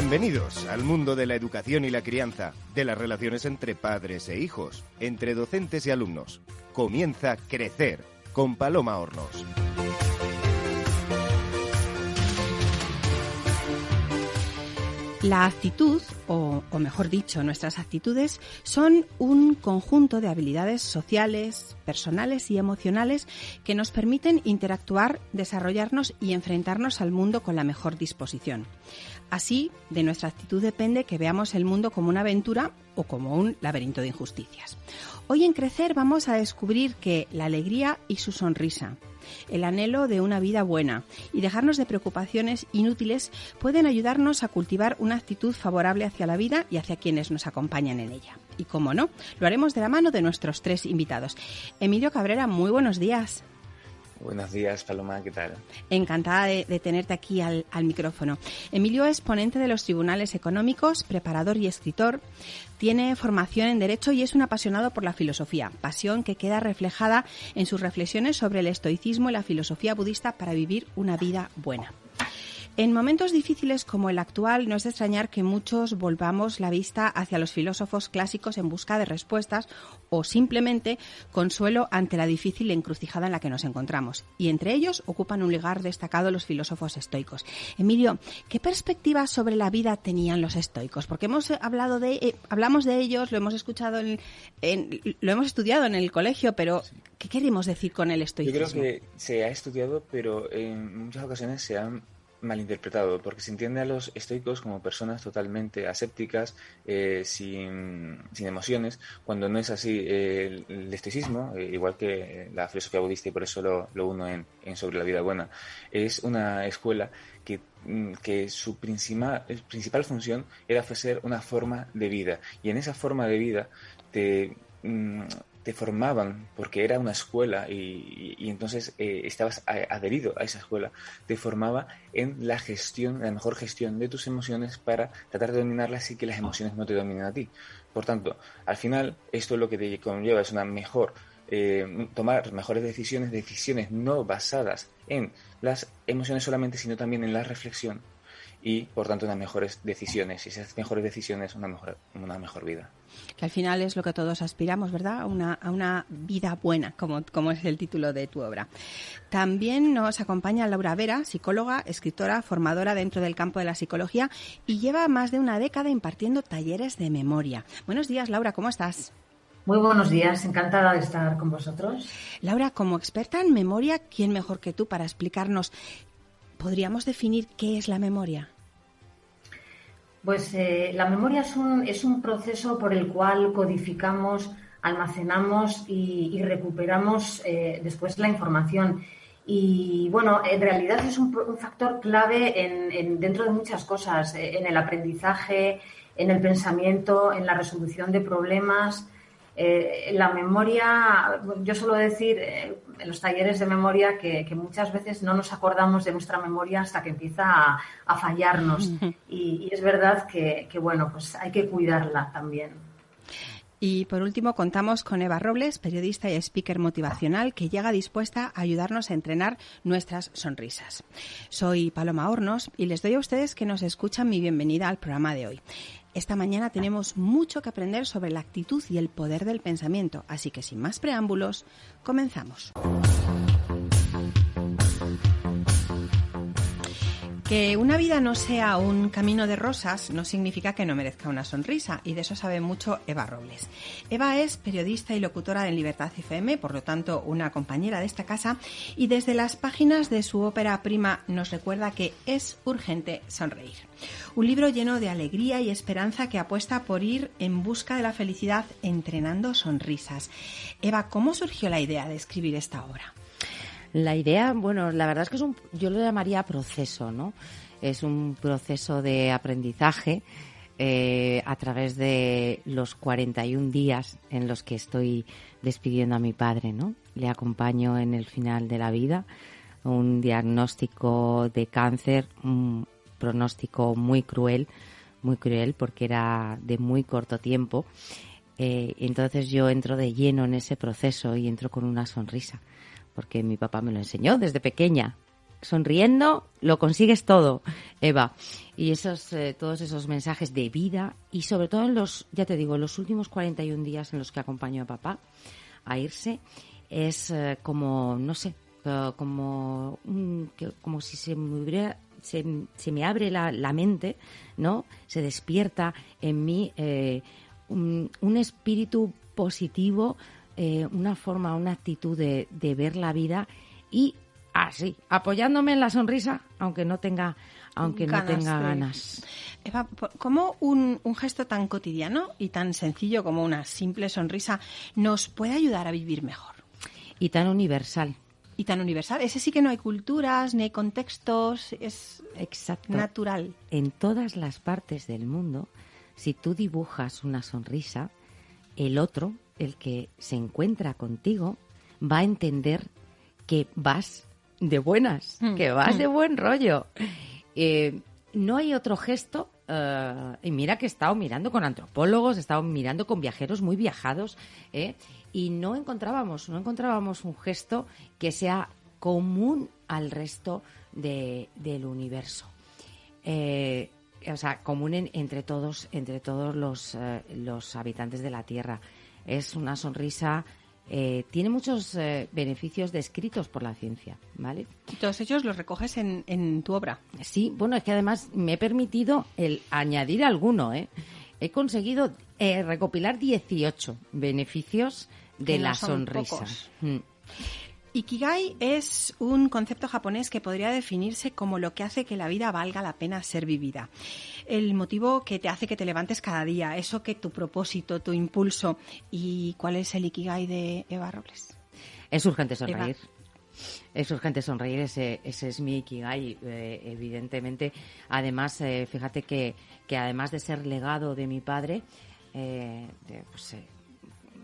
Bienvenidos al mundo de la educación y la crianza, de las relaciones entre padres e hijos, entre docentes y alumnos. Comienza Crecer con Paloma Hornos. La actitud, o, o, mejor dicho, nuestras actitudes, son un conjunto de habilidades sociales, personales y emocionales que nos permiten interactuar, desarrollarnos y enfrentarnos al mundo con la mejor disposición. Así, de nuestra actitud depende que veamos el mundo como una aventura o como un laberinto de injusticias. Hoy en Crecer vamos a descubrir que la alegría y su sonrisa, el anhelo de una vida buena y dejarnos de preocupaciones inútiles pueden ayudarnos a cultivar una actitud favorable hacia la vida y hacia quienes nos acompañan en ella. Y como no, lo haremos de la mano de nuestros tres invitados. Emilio Cabrera, muy buenos días. Buenos días, Paloma, ¿qué tal? Encantada de, tenerte aquí al, micrófono. Emilio es ponente de los tribunales económicos, preparador y escritor. Tiene formación en Derecho y es un apasionado por la filosofía, pasión que queda reflejada en sus reflexiones sobre el estoicismo y la filosofía budista para vivir una vida buena. En momentos difíciles como el actual, no es de extrañar que muchos volvamos la vista hacia los filósofos clásicos en busca de respuestas o simplemente consuelo ante la difícil encrucijada en la que nos encontramos. Y entre ellos ocupan un lugar destacado los filósofos estoicos. Emilio, ¿qué perspectivas sobre la vida tenían los estoicos? Porque hemos hablado de, eh, hablamos de ellos, lo hemos escuchado, en, en, lo hemos estudiado en el colegio, pero ¿qué queremos decir con el estoicismo? Yo creo que se ha estudiado, pero en muchas ocasiones se han malinterpretado, porque se entiende a los estoicos como personas totalmente asépticas, eh, sin, sin, emociones, cuando no es así. Eh, el, estoicismo, eh, igual que la filosofía budista, y por eso lo, lo uno en, en, Sobre la vida buena, es una escuela que, que su principal, principal función era ofrecer una forma de vida, y en esa forma de vida te te formaban porque era una escuela y, y entonces eh, estabas adherido a esa escuela, te formaba en la gestión, la mejor gestión de tus emociones para tratar de dominarlas y que las emociones no te dominen a ti. Por tanto, al final, esto lo que te conlleva es una mejor, eh, tomar mejores decisiones, decisiones no basadas en las emociones solamente, sino también en la reflexión y por tanto unas mejores decisiones y esas mejores decisiones una mejor una mejor vida que al final es lo que todos aspiramos verdad a una, a una vida buena como, como es el título de tu obra. También nos acompaña Laura Vera psicóloga escritora formadora dentro del campo de la psicología y lleva más de una década impartiendo talleres de memoria. Buenos días Laura cómo estás muy buenos días, encantada de estar con vosotros. Laura, como experta en memoria, ¿quién mejor que tú para explicarnos ¿Podríamos definir qué es la memoria? Pues eh, la memoria es un, es un, proceso por el cual codificamos, almacenamos y, recuperamos eh, después la información. Y bueno, en realidad es un, un factor clave en, en, dentro de muchas cosas, eh, en el aprendizaje, en el pensamiento, en la resolución de problemas. Eh, la memoria, yo suelo decir eh, en los talleres de memoria que, que, muchas veces no nos acordamos de nuestra memoria hasta que empieza a, a fallarnos. Y, y, es verdad que, que, bueno, pues hay que cuidarla también. Y por último contamos con Eva Robles, periodista y speaker motivacional, que llega dispuesta a ayudarnos a entrenar nuestras sonrisas. Soy Paloma Hornos y les doy a ustedes que nos escuchan mi bienvenida al programa de hoy. Esta mañana tenemos mucho que aprender sobre la actitud y el poder del pensamiento, así que sin más preámbulos, comenzamos. Que una vida no sea un camino de rosas no significa que no merezca una sonrisa, y de eso sabe mucho Eva Robles. Eva es periodista y locutora en Libertad FM, por lo tanto una compañera de esta casa, y desde las páginas de su ópera prima nos recuerda que es urgente sonreír. Un libro lleno de alegría y esperanza que apuesta por ir en busca de la felicidad entrenando sonrisas. Eva, ¿cómo surgió la idea de escribir esta obra? La idea, bueno, la verdad es que es un, yo lo llamaría proceso, ¿no? Es un proceso de aprendizaje eh, a través de los 41 días en los que estoy despidiendo a mi padre, ¿no? Le acompaño en el final de la vida, un diagnóstico de cáncer, un pronóstico muy cruel, muy cruel porque era de muy corto tiempo. Eh, entonces yo entro de lleno en ese proceso y entro con una sonrisa porque mi papá me lo enseñó desde pequeña. sonriendo lo consigues todo, Eva. Y esos, eh, todos esos mensajes de vida y sobre todo en los, ya te digo, en los últimos 41 días en los que acompaño a papá a irse, es eh, como, no sé, como, como si se me hubiera se, me abre la, la, mente, ¿no? Se despierta en mí eh, un, espíritu positivo, eh, una forma, una actitud de, de, ver la vida y así, apoyándome en la sonrisa, aunque no tenga, aunque ganas no tenga ganas. Eva, ¿cómo un, un, gesto tan cotidiano y tan sencillo como una simple sonrisa nos puede ayudar a vivir mejor? Y tan universal y tan universal. Ese sí que no hay culturas, ni hay contextos, es Exacto. natural. En todas las partes del mundo, si tú dibujas una sonrisa, el otro, el que se encuentra contigo, va a entender que vas de buenas, mm. que vas de buen rollo. Eh, no hay otro gesto. Uh, y mira que he estado mirando con antropólogos, he estado mirando con viajeros muy viajados, ¿eh? y no encontrábamos, no encontrábamos un gesto que sea común al resto de, del universo. Eh, o sea, común en, entre todos, entre todos los, eh, los habitantes de la Tierra. Es una sonrisa eh, tiene muchos eh, beneficios descritos por la ciencia, ¿vale? Y todos ellos los recoges en, en, tu obra. Sí, bueno, es que además me he permitido el añadir alguno, ¿eh? He conseguido eh, recopilar 18 beneficios de que la no son sonrisa. pocos. Mm. Ikigai es un concepto japonés que podría definirse como lo que hace que la vida valga la pena ser vivida. El motivo que te hace que te levantes cada día, eso que tu propósito, tu impulso. ¿Y cuál es el Ikigai de Eva Robles? Es urgente sonreír. Es urgente sonreír, ese, ese es mi Ikigai, eh, evidentemente. Además, eh, fíjate que, que además de ser legado de mi padre, eh, de, pues,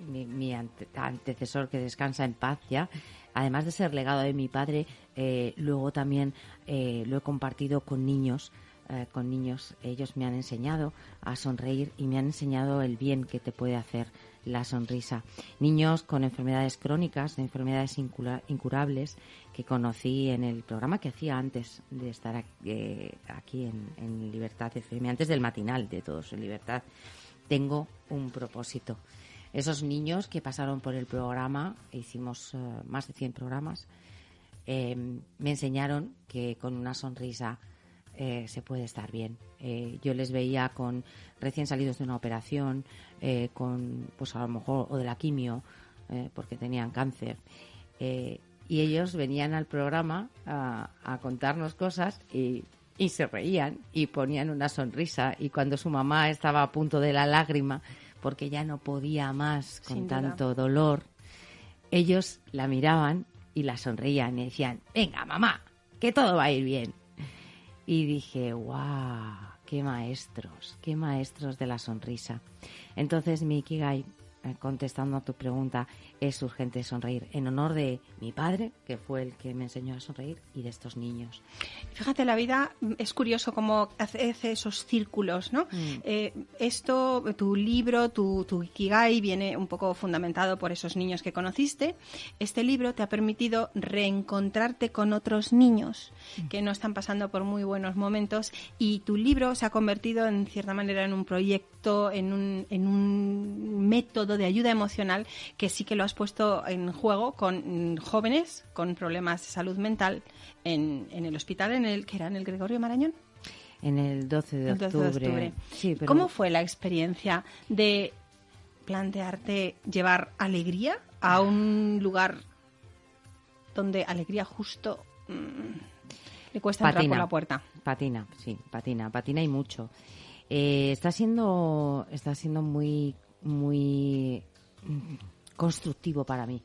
mi, mi ante- antecesor que descansa en paz ya, además de ser legado de mi padre, eh, luego también eh, lo he compartido con niños, eh, con niños. Ellos me han enseñado a sonreír y me han enseñado el bien que te puede hacer la sonrisa. Niños con enfermedades crónicas, de enfermedades incura- incurables, que conocí en el programa que hacía antes de estar aquí, eh, en, en Libertad FM, antes del matinal de Todos en Libertad. Tengo un propósito. Esos niños que pasaron por el programa, e hicimos eh, más de 100 programas, eh, me enseñaron que con una sonrisa eh, se puede estar bien. Yo les veía con recién salidos de una operación, con, pues a lo mejor, o de la quimio, porque tenían cáncer. Y ellos venían al programa a, contarnos cosas y se reían y ponían una sonrisa. Y cuando su mamá estaba a punto de la lágrima, porque ya no podía más con Sin duda. tanto dolor, ellos la miraban y la sonreían y decían, venga mamá, que todo va a ir bien. Y dije, wow, qué maestros, qué maestros de la sonrisa. Entonces mi Ikigai, contestando a tu pregunta, es urgente sonreír en honor de mi padre, que fue el que me enseñó a sonreír, y de estos niños. Fíjate, la vida mm, es curioso cómo hace esos círculos, ¿no? Mm. Eh, esto, tu libro, tu, tu Ikigai, viene un poco fundamentado por esos niños que conociste. Este libro te ha permitido reencontrarte con otros niños que no están pasando por muy buenos momentos y tu libro se ha convertido en cierta manera en un proyecto, en un, en un método de ayuda emocional que sí que lo has puesto en juego con jóvenes con problemas de salud mental en, en el hospital en el que era en el Gregorio Marañón. En el 12 de El 12 octubre. de octubre. Sí, pero ¿Cómo fue la experiencia de plantearte llevar alegría a un lugar donde alegría justo mm, le cuesta entrar por Patina. la puerta? Patina, sí, patina, patina y mucho. Eh, está siendo, está siendo muy, muy mm, constructivo para mí.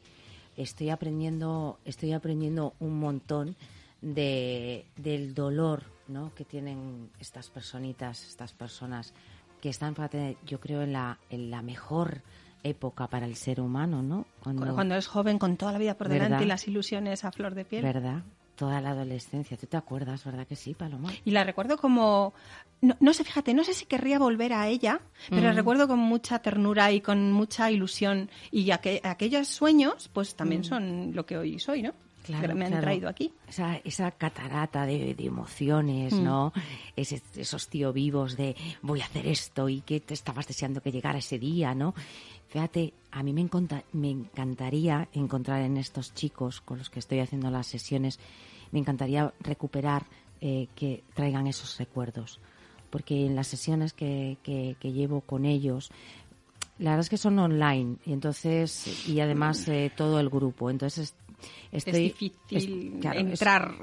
Estoy aprendiendo, estoy aprendiendo un montón de, del dolor, ¿no? Que tienen estas personitas, estas personas que están, yo creo en la, en la mejor época para el ser humano, ¿no? Cuando, cuando es joven, con toda la vida por delante ¿Verdad? y las ilusiones a flor de piel. ¿Verdad? Toda la adolescencia. ¿Tú te acuerdas, verdad que sí, Paloma? Y la recuerdo como, no, no sé, fíjate, no sé si querría volver a ella, pero la Mm. recuerdo con mucha ternura y con mucha ilusión. Y aqu- aquellos sueños, pues también Mm. son lo que hoy soy, ¿no? me han traído aquí. Esa, esa catarata de, emociones, mm. ¿no? esos tío vivos de voy a hacer esto y que te estabas deseando que llegara ese día, ¿no? Fíjate, a mí me, me encantaría encontrar en estos chicos con los que estoy haciendo las sesiones, me encantaría recuperar eh, que traigan esos recuerdos. Porque en las sesiones que, que, llevo con ellos, la verdad es que son online y entonces y además eh, todo el grupo. Entonces estoy, es difícil entrar.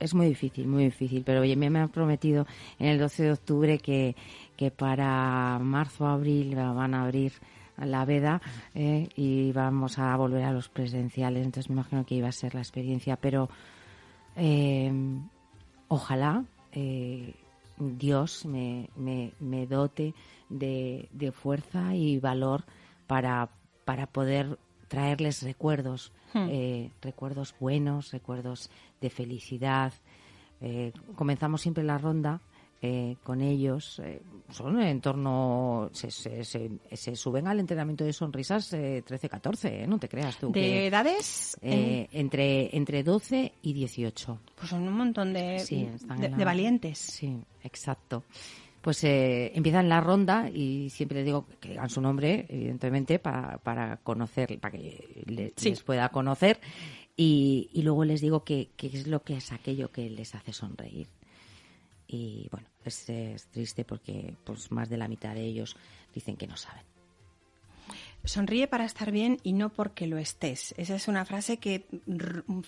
Es, muy difícil, muy difícil. Pero oye, me, me han prometido en el 12 de octubre que, que para marzo o abril van a abrir la veda eh, y vamos a volver a los presenciales. Entonces me imagino que iba a ser la experiencia, pero eh, ojalá eh, Dios me, me, dote de, de, fuerza y valor para, para poder traerles recuerdos, hmm. recuerdos buenos, recuerdos de felicidad. comenzamos siempre la ronda eh, con ellos. Eh, son en torno. Se, se, se, suben al entrenamiento de sonrisas 13-14, eh, no te creas tú. ¿De edades? entre, entre 12 y 18. Pues son un montón de, de, valientes. Sí, exacto pues eh, empiezan la ronda y siempre les digo que digan su nombre, evidentemente, para, para conocer, para que les pueda conocer. Y, y, luego les digo qué es lo que es aquello que les hace sonreír y bueno, es, triste porque pues más de la mitad de ellos dicen que no saben. Sonríe para estar bien y no porque lo estés. Esa es una frase que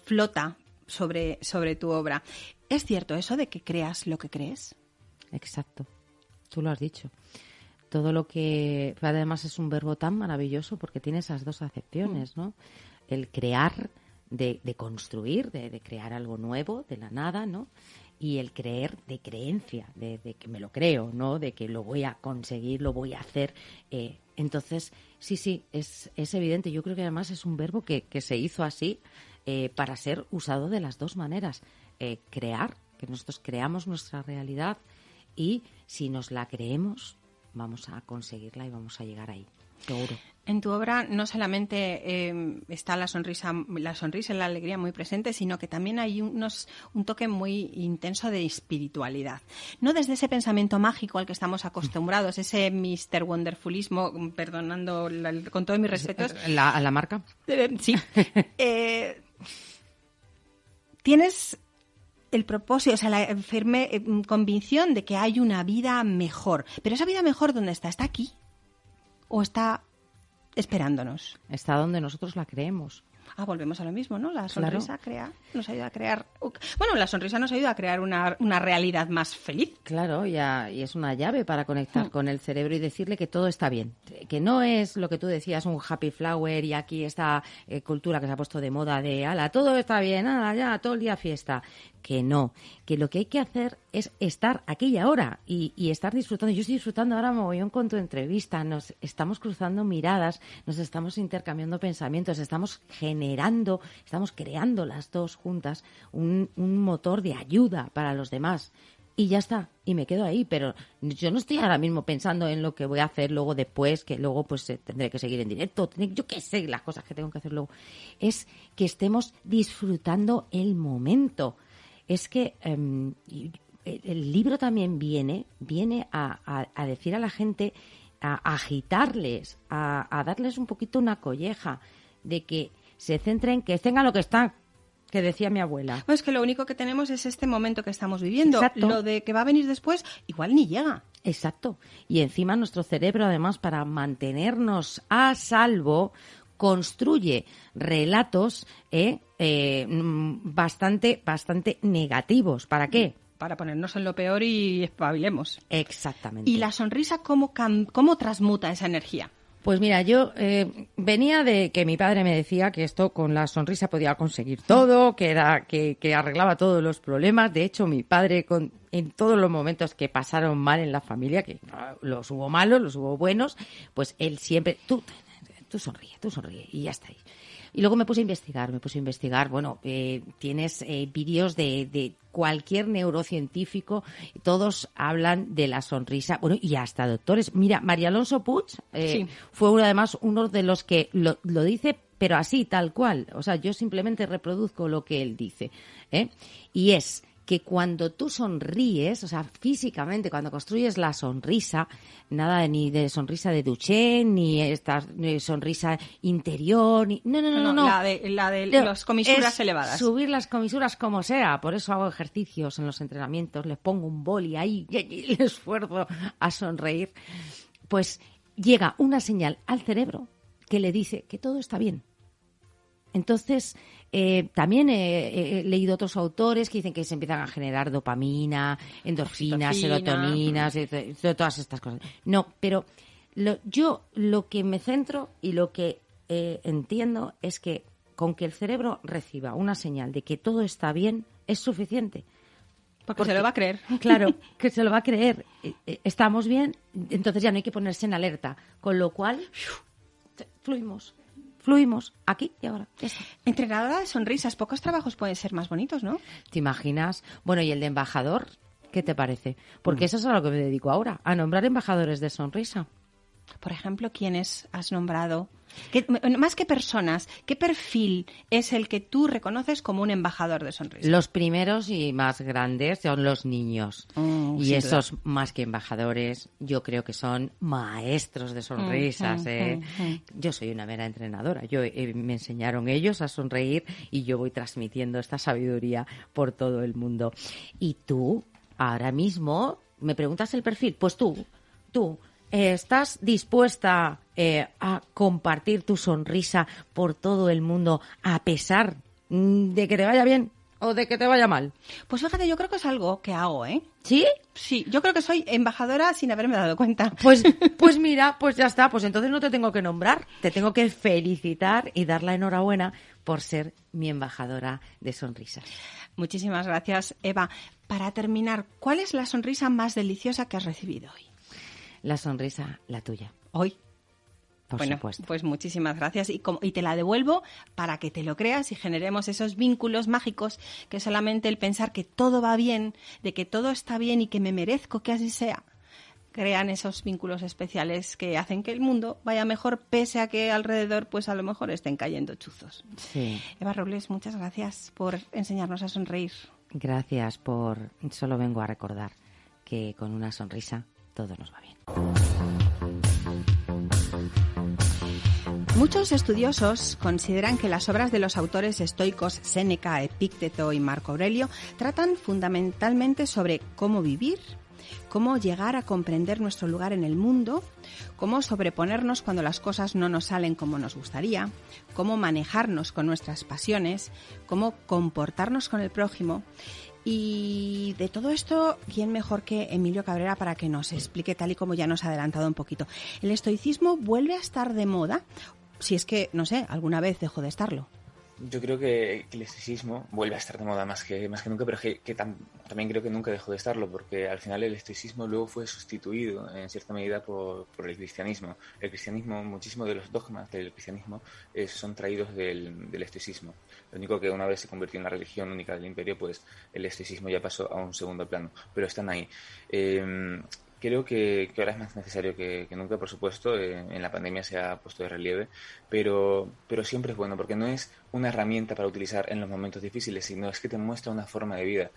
flota sobre, sobre tu obra. ¿Es cierto eso de que creas lo que crees? Exacto. Tú lo has dicho. Todo lo que. Además, es un verbo tan maravilloso porque tiene esas dos acepciones, ¿no? El crear, de, construir, de, de, crear algo nuevo de la nada, ¿no? Y el creer de creencia, de, que me lo creo, ¿no? De que lo voy a conseguir, lo voy a hacer. Eh, entonces, sí, sí, es, es evidente. Yo creo que además es un verbo que, que se hizo así eh, para ser usado de las dos maneras. Eh, crear, que nosotros creamos nuestra realidad y si nos la creemos, vamos a conseguirla y vamos a llegar ahí, seguro. En tu obra no solamente em, está la sonrisa, la sonrisa y la alegría muy presente, sino que también hay unos, un toque muy intenso de espiritualidad. No desde ese pensamiento mágico al que estamos acostumbrados, ese Mr. Wonderfulismo, perdonando con todos mis respetos. ¿La, ¿A la marca? Eh, sí. Eh, tienes el propósito, o sea, la firme eh, convicción de que hay una vida mejor. Pero esa vida mejor, ¿dónde está? ¿Está aquí? ¿O está esperándonos. Está donde nosotros la creemos. Ah, volvemos a lo mismo, ¿no? La sonrisa crea, nos ayuda a crear. Bueno, la sonrisa nos ayuda a crear una, una realidad más feliz. Claro, ya, y es una llave para conectar hmm. con el cerebro y decirle que todo está bien. Que no es lo que tú decías, un happy flower y aquí esta eh, cultura que se ha puesto de moda de, ala, todo está bien, ala, ya, todo el día fiesta que no, que lo que hay que hacer es estar aquí y ahora y, estar disfrutando. Yo estoy disfrutando ahora mogollón con tu entrevista, nos estamos cruzando miradas, nos estamos intercambiando pensamientos, estamos generando, estamos creando las dos juntas un, motor de ayuda para los demás y ya está, y me quedo ahí, pero yo no estoy ahora mismo pensando en lo que voy a hacer luego después, que luego pues eh, tendré que seguir en directo, yo qué sé, las cosas que tengo que hacer luego. Es que estemos disfrutando el momento es que em, el libro también viene, viene a, decir a la gente, a, agitarles, a, darles un poquito una colleja de que se centren, que tengan lo que están, que decía mi abuela. es que lo único que tenemos es este momento que estamos viviendo. Lo de que va a venir después, igual ni llega. Exacto. Y encima nuestro cerebro, además, para mantenernos a salvo, construye relatos eh, eh, bastante, bastante negativos. ¿Para qué? Para ponernos en lo peor y espabilemos. Exactamente. ¿Y la sonrisa cómo, cómo transmuta esa energía? Pues mira, yo eh, venía de que mi padre me decía que esto con la sonrisa podía conseguir todo, que era que, que arreglaba todos los problemas. De hecho, mi padre con, en todos los momentos que pasaron mal en la familia, que los hubo malos, los hubo buenos, pues él siempre, tú tú sonríe, tú sonríe y ya está ahí. Y luego me puse a investigar, me puse a investigar, bueno, eh, tienes eh, vídeos de, de, cualquier neurocientífico, todos hablan de la sonrisa, bueno, y hasta doctores. Mira, María Alonso Puig eh, fue uno, además uno de los que lo, lo dice pero así, tal cual. O sea, yo simplemente reproduzco lo que él dice. ¿eh? Y es que cuando tú sonríes, o sea, físicamente, cuando construyes la sonrisa, nada ni de sonrisa de Duchenne, ni esta sonrisa interior, ni... No, no, no, no. La de, la de las comisuras elevadas. Subir las comisuras como sea. Por eso hago ejercicios en los entrenamientos, les pongo un boli ahí y el esfuerzo a sonreír. Pues llega una señal al cerebro que le dice que todo está bien. Entonces, eh, también he, leído otros autores que dicen que se empiezan a generar dopamina, endorfinas, serotoninas, todas estas cosas. No, pero yo lo que me centro y lo que eh, entiendo es que con que el cerebro reciba una señal de que todo está bien es suficiente. Porque, se lo va a creer. Claro, que se lo va a creer. Eh, estamos bien, entonces ya no hay que ponerse en alerta. Con lo cual, fluimos fluimos aquí y ahora. Entrenadora de sonrisas, pocos trabajos pueden ser más bonitos, ¿no? ¿Te imaginas? Bueno, ¿y el de embajador? ¿Qué te parece? Porque eso es a lo que me dedico ahora, a nombrar embajadores de sonrisa. Por ejemplo, ¿quiénes has nombrado? más que personas, ¿qué perfil es el que tú reconoces como un embajador de sonrisa? Los primeros y más grandes son los niños. Mm, y esos, más que embajadores, yo creo que son maestros de sonrisas. Mm, ¿eh? mm, yo soy una mera entrenadora. Yo eh, me enseñaron ellos a sonreír y yo voy transmitiendo esta sabiduría por todo el mundo. Y tú, ahora mismo, me preguntas el perfil. Pues tú, tú ¿Estás dispuesta eh, a compartir tu sonrisa por todo el mundo a pesar de que te vaya bien o de que te vaya mal? Pues fíjate, yo creo que es algo que hago, ¿eh? ¿Sí? Sí, yo creo que soy embajadora sin haberme dado cuenta. Pues, pues mira, pues ya está, pues entonces no te tengo que nombrar, te tengo que felicitar y dar la enhorabuena por ser mi embajadora de sonrisas. Muchísimas gracias, Eva. Para terminar, ¿cuál es la sonrisa más deliciosa que has recibido hoy? La sonrisa, la tuya. Hoy. Por bueno, supuesto. pues muchísimas gracias y, y, te la devuelvo para que te lo creas y generemos esos vínculos mágicos que solamente el pensar que todo va bien, de que todo está bien y que me merezco que así sea, crean esos vínculos especiales que hacen que el mundo vaya mejor pese a que alrededor pues a lo mejor estén cayendo chuzos. Sí. Eva Robles, muchas gracias por enseñarnos a sonreír. Gracias por solo vengo a recordar que con una sonrisa todo nos va bien. Muchos estudiosos consideran que las obras de los autores estoicos Séneca, Epícteto y Marco Aurelio tratan fundamentalmente sobre cómo vivir, cómo llegar a comprender nuestro lugar en el mundo, cómo sobreponernos cuando las cosas no nos salen como nos gustaría, cómo manejarnos con nuestras pasiones, cómo comportarnos con el prójimo y de todo esto, ¿quién mejor que Emilio Cabrera para que nos explique tal y como ya nos ha adelantado un poquito? ¿El estoicismo vuelve a estar de moda? Si es que, no sé, alguna vez dejó de estarlo. Yo creo que, el estoicismo vuelve a estar de moda más que, más que nunca, pero que, también creo que nunca dejó de estarlo, porque al final el estoicismo luego fue sustituido en cierta medida por, el cristianismo. El cristianismo, muchísimos de los dogmas del cristianismo eh, son traídos del, del. Lo único que una vez se convirtió en la religión única del imperio, pues el estoicismo ya pasó a un segundo plano, pero están ahí. Eh, creo que, ahora es más necesario que, nunca, por supuesto, eh, en la pandemia se ha puesto de relieve, pero, pero siempre es bueno, porque no es una herramienta para utilizar en los momentos difíciles, sino es que te muestra una forma de vida.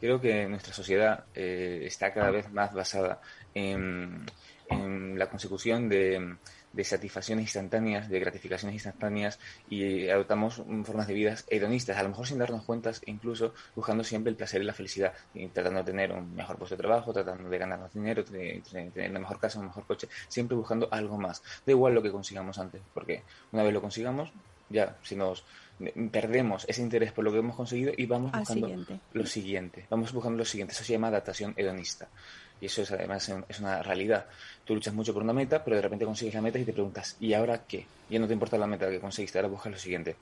Creo que nuestra sociedad eh, está cada vez más basada en la consecución de de satisfacciones instantáneas, de gratificaciones instantáneas y adoptamos formas de vida hedonistas, a lo mejor sin darnos cuenta, incluso buscando siempre el placer y la felicidad, y tratando de tener un mejor puesto de trabajo, tratando de ganar más dinero, de, tener una mejor casa, un mejor coche, siempre buscando algo más. Da igual lo que consigamos antes, porque una vez lo consigamos, ya, si nos perdemos ese interés por lo que hemos conseguido y vamos buscando lo siguiente, vamos buscando lo siguiente, eso se llama adaptación hedonista. Y eso es además es una realidad. Tú luchas mucho por una meta, pero de repente consigues la meta y te preguntas, ¿y ahora qué? Ya no te importa la meta que conseguiste, ahora buscas lo siguiente.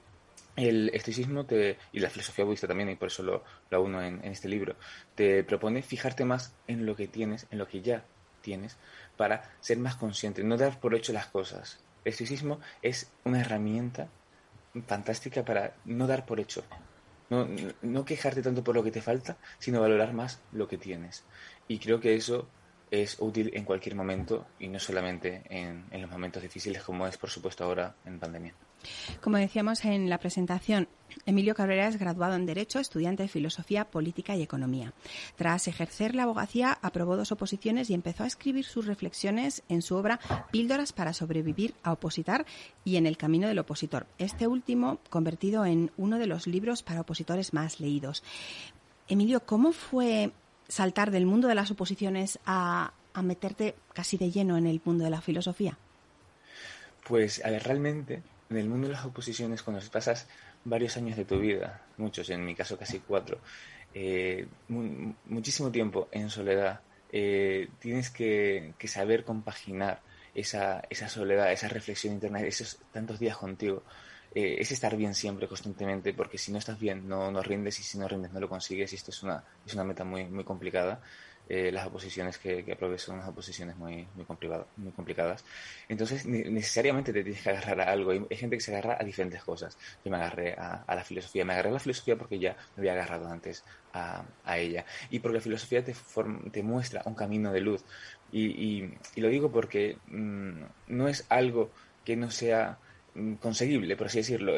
El estoicismo te, y la filosofía budista también, y por eso lo, lo uno en, en este libro, te propone fijarte más en lo que tienes, en lo que ya tienes, para ser más consciente, no dar por hecho las cosas. El estoicismo es una herramienta fantástica para no dar por hecho. No, no, quejarte tanto por lo que te falta, sino valorar más lo que tienes. Y creo que eso es útil en cualquier momento y no solamente en, en los momentos difíciles como es, por supuesto, ahora en pandemia. Como decíamos en la presentación, Emilio Cabrera es graduado en Derecho, estudiante de Filosofía, Política y Economía. Tras ejercer la abogacía, aprobó dos oposiciones y empezó a escribir sus reflexiones en su obra Píldoras para sobrevivir a opositar y en El camino del opositor. Este último convertido en uno de los libros para opositores más leídos. Emilio, ¿cómo fue saltar del mundo de las oposiciones a, meterte casi de lleno en el mundo de la filosofía? Pues, a ver, realmente en el mundo de las oposiciones, cuando pasas varios años de tu vida, muchos, en mi caso casi cuatro, eh, muchísimo tiempo en soledad, eh, tienes que, saber compaginar esa, esa soledad, esa reflexión interna, esos tantos días contigo. Eh, es estar bien siempre, constantemente, porque si no estás bien no, no rindes y si no rindes no lo consigues y esto es una, es una meta muy, muy complicada. Eh, las oposiciones que, que son unas oposiciones muy, muy, muy complicadas. Entonces, necesariamente te tienes que agarrar a algo. Hay gente que se agarra a diferentes cosas. Yo me agarré a, la filosofía. Me agarré a la filosofía porque ya me había agarrado antes a, a ella. Y porque la filosofía te, te muestra un camino de luz. Y, y, lo digo porque mm, no es algo que no sea conseguible, por así decirlo.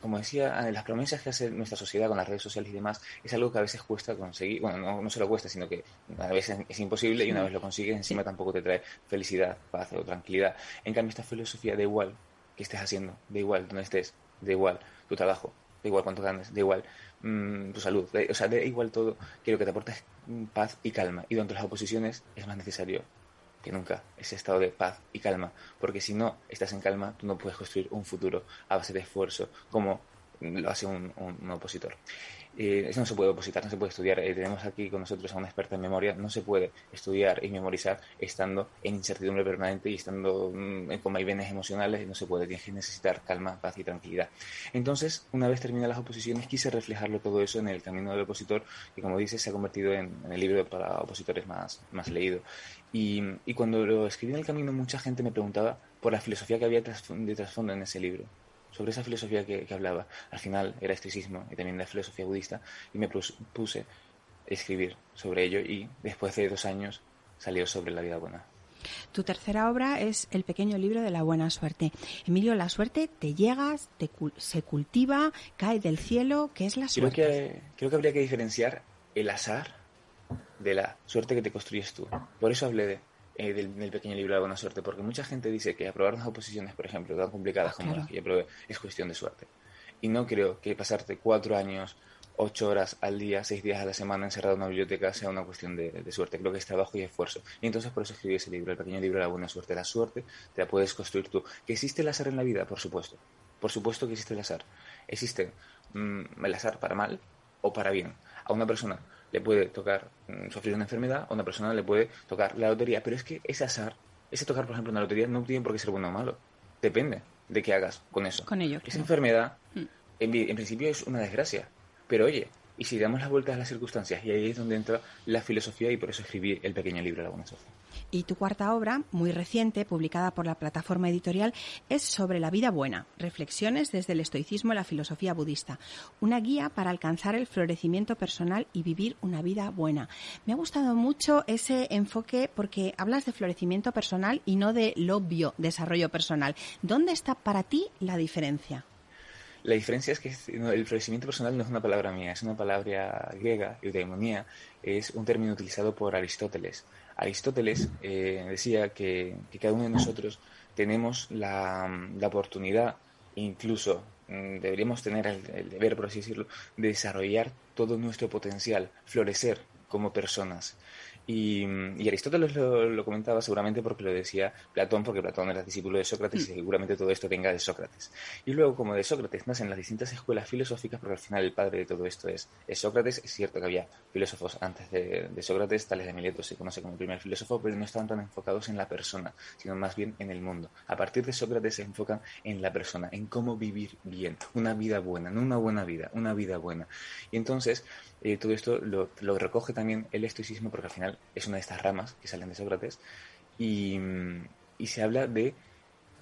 como decía, ah, las promesas que hace nuestra sociedad con las redes sociales y demás es algo que a veces cuesta conseguir. Bueno, no, no solo cuesta, sino que a veces es imposible y una vez lo consigues, encima tampoco te trae felicidad, paz o tranquilidad. En cambio, esta filosofía da igual que estés haciendo, da igual donde estés, da igual tu trabajo, da igual cuánto ganes, da igual mm, tu salud, o sea, da igual todo, quiero que te aportes paz y calma. Y donde las oposiciones es más necesario que nunca ese estado de paz y calma, porque si no estás en calma, tú no puedes construir un futuro a base de esfuerzo como lo hace un, opositor. Eh, eso no se puede opositar, no se puede estudiar. Eh, tenemos aquí con nosotros a una experta en memoria. No se puede estudiar y memorizar estando en incertidumbre permanente y estando mm, con vaivenes emocionales. No se puede. Tienes que necesitar calma, paz y tranquilidad. Entonces, una vez terminadas las oposiciones, quise reflejarlo todo eso en el camino del opositor, que como dices, se ha convertido en, el libro para opositores más, más leído. Y, y cuando lo escribí en el camino, mucha gente me preguntaba por la filosofía que había de trasfondo en ese libro sobre esa filosofía que, hablaba. Al final era estoicismo y también la filosofía budista y me puse a escribir sobre ello y después de dos años salió sobre la vida buena. Tu tercera obra es El pequeño libro de la buena suerte. Emilio, la suerte te llega, se cultiva, cae del cielo. ¿Qué es la suerte? Creo que, creo que habría que diferenciar el azar de la suerte que te construyes tú. Por eso hablé de eh, del, pequeño libro de buena suerte, porque mucha gente dice que aprobar unas oposiciones, por ejemplo, tan complicadas como las que yo aprobé, es cuestión de suerte. Y no creo que pasarte cuatro años, ocho horas al día, seis días a la semana encerrado en una biblioteca sea una cuestión de, suerte. Creo que es trabajo y esfuerzo. Y entonces por eso escribí ese libro, el pequeño libro de la buena suerte. La suerte te la puedes construir tú. ¿Que existe el azar en la vida? Por supuesto. Por supuesto que existe el azar. Existe mm, el azar para mal o para bien. A una persona le puede tocar mm, sufrir una enfermedad, a una persona le puede tocar la lotería. Pero es que ese azar, ese tocar, por ejemplo, una lotería, no tiene por qué ser bueno o malo. Depende de qué hagas con eso. Con ello. Esa enfermedad, mm. en, en, principio, es una desgracia. Pero oye, y si damos las vueltas a las circunstancias, y ahí es donde entra la filosofía, y por eso escribí el pequeño libro La Buena Sociedad. Y tu cuarta obra, muy reciente, publicada por la plataforma editorial, es sobre la vida buena, reflexiones desde el estoicismo y la filosofía budista, una guía para alcanzar el florecimiento personal y vivir una vida buena. Me ha gustado mucho ese enfoque porque hablas de florecimiento personal y no de obvio desarrollo personal. ¿Dónde está para ti la diferencia? La diferencia es que el florecimiento personal no es una palabra mía, es una palabra griega, eudaimonía, es un término utilizado por Aristóteles. Aristóteles eh, decía que, cada uno de nosotros tenemos la, oportunidad, incluso mm, deberíamos tener el, deber, por así decirlo, de desarrollar todo nuestro potencial, florecer como personas. Y, Aristóteles lo, comentaba seguramente porque lo decía Platón, porque Platón era discípulo de Sócrates y mm. seguramente todo esto venga de Sócrates. Y luego, como de Sócrates nacen las distintas escuelas filosóficas, porque al final el padre de todo esto es, Sócrates. Es cierto que había filósofos antes de, Sócrates, tales de Mileto se conoce como el primer filósofo, pero no estaban tan enfocados en la persona, sino más bien en el mundo. A partir de Sócrates se enfocan en la persona, en cómo vivir bien, una vida buena, no una buena vida, una vida buena. Y entonces, eh, todo esto lo, recoge también el estoicismo porque al final es una de estas ramas que salen de Sócrates y, y se habla de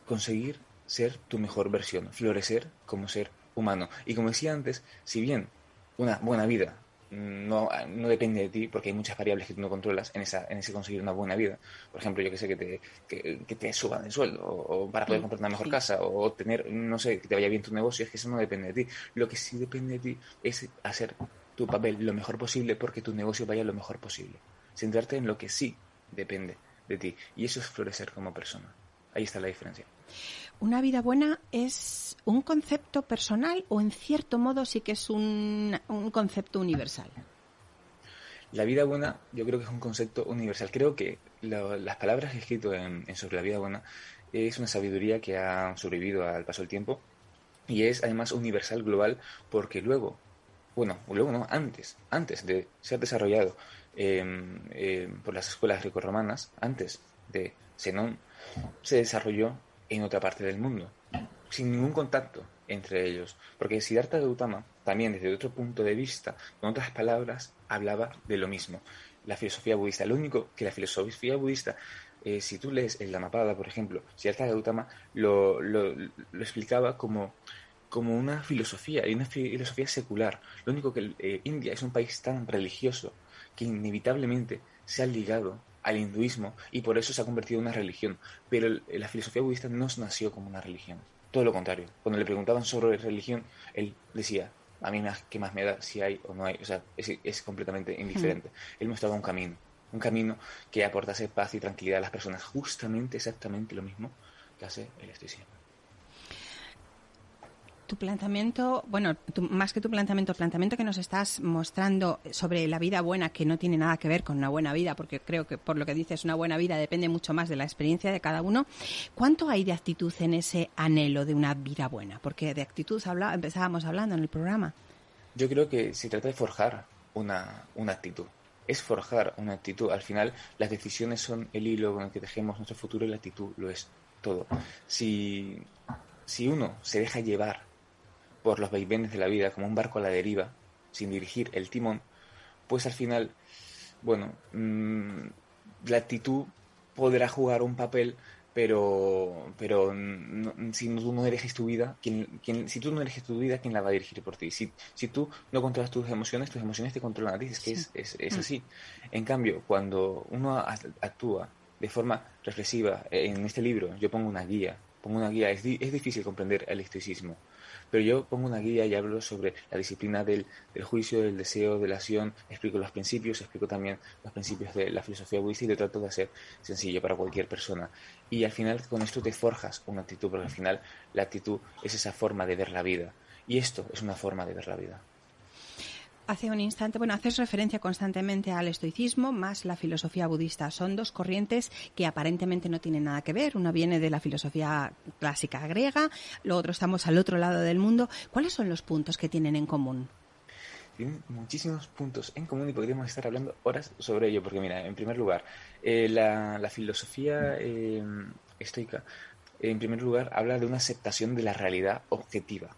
conseguir ser tu mejor versión, florecer como ser humano. Y como decía antes, si bien una buena vida no, no depende de ti, porque hay muchas variables que tú no controlas en, esa, en ese conseguir una buena vida. Por ejemplo, yo que sé, que te, que, te suban el sueldo, o, para poder mm, comprar una mejor casa, o tener, no sé, que te vaya bien tu negocio, es que eso no depende de ti. Lo que sí depende de ti es hacer tu papel lo mejor posible porque tu negocio vaya lo mejor posible. Centrarte en lo que sí depende de ti. Y eso es florecer como persona. Ahí está la diferencia. ¿Una vida buena es un concepto personal o en cierto modo sí que es un, concepto universal? La vida buena yo creo que es un concepto universal. Creo que las palabras que he escrito en, sobre la vida buena es una sabiduría que ha sobrevivido al paso del tiempo y es además universal, global, porque luego, bueno, luego no, antes, antes de ser desarrollado em, em, por las escuelas grecorromanas, antes de Zenón, se desarrolló en otra parte del mundo, sin ningún contacto entre ellos. Porque Siddhartha Gautama, también desde otro punto de vista, con otras palabras, hablaba de lo mismo. La filosofía budista, lo único que la filosofía budista, eh, si tú lees el Dhammapada, por ejemplo, Siddhartha Gautama lo, lo, lo explicaba como, como una filosofía, y una filosofía secular. Lo único que eh, India es un país tan religioso que inevitablemente se ha ligado al hinduismo y por eso se ha convertido en una religión. Pero la filosofía budista no nació como una religión. Todo lo contrario. Cuando le preguntaban sobre religión, él decía, a mí más, ¿qué más me da si hay o no hay? O sea, es, completamente indiferente. Él mostraba un camino, un camino que aportase paz y tranquilidad a las personas. Justamente, exactamente lo mismo que hace el estoicismo tu planteamiento, bueno, más que tu planteamiento, el planteamiento que nos estás mostrando sobre la vida buena, que no tiene nada que ver con una buena vida, porque creo que por lo que dices, una buena vida depende mucho más de la experiencia de cada uno. ¿Cuánto hay de actitud en ese anhelo de una vida buena? Porque de actitud habla, empezábamos hablando en el programa. Yo creo que se trata de forjar una, una actitud. Es forjar una actitud. Al final, las decisiones son el hilo con el que tejemos nuestro futuro y la actitud lo es todo. Si, si uno se deja llevar por los vaivenes de la vida como un barco a la deriva, sin dirigir el timón, pues al final, bueno, mm, la actitud podrá jugar un papel, pero, pero si tú no eres tu vida, ¿quién, si tú no eres tu vida, ¿quién la va a dirigir por ti? Si, si tú no controlas tus emociones, tus emociones te controlan a ti, es que es, es, es mm. así. En cambio, cuando uno actúa de forma reflexiva, en este libro yo pongo una guía, pongo una guía, es, es difícil comprender el estoicismo, pero yo pongo una guía y hablo sobre la disciplina del, juicio, del deseo, de la acción, explico los principios, explico también los principios de la filosofía budista y lo trato de hacer sencillo para cualquier persona. Y al final con esto te forjas una actitud, porque al final la actitud es esa forma de ver la vida. Y esto es una forma de ver la vida hace un instante, bueno, haces referencia constantemente al estoicismo más la filosofía budista. Son dos corrientes que aparentemente no tienen nada que ver. Una viene de la filosofía clásica griega, lo otro estamos al otro lado del mundo. ¿Cuáles son los puntos que tienen en común? Tienen muchísimos puntos en común y podríamos estar hablando horas sobre ello, porque mira, en primer lugar, eh, la, filosofía eh, estoica, en primer lugar, habla de una aceptación de la realidad objetiva,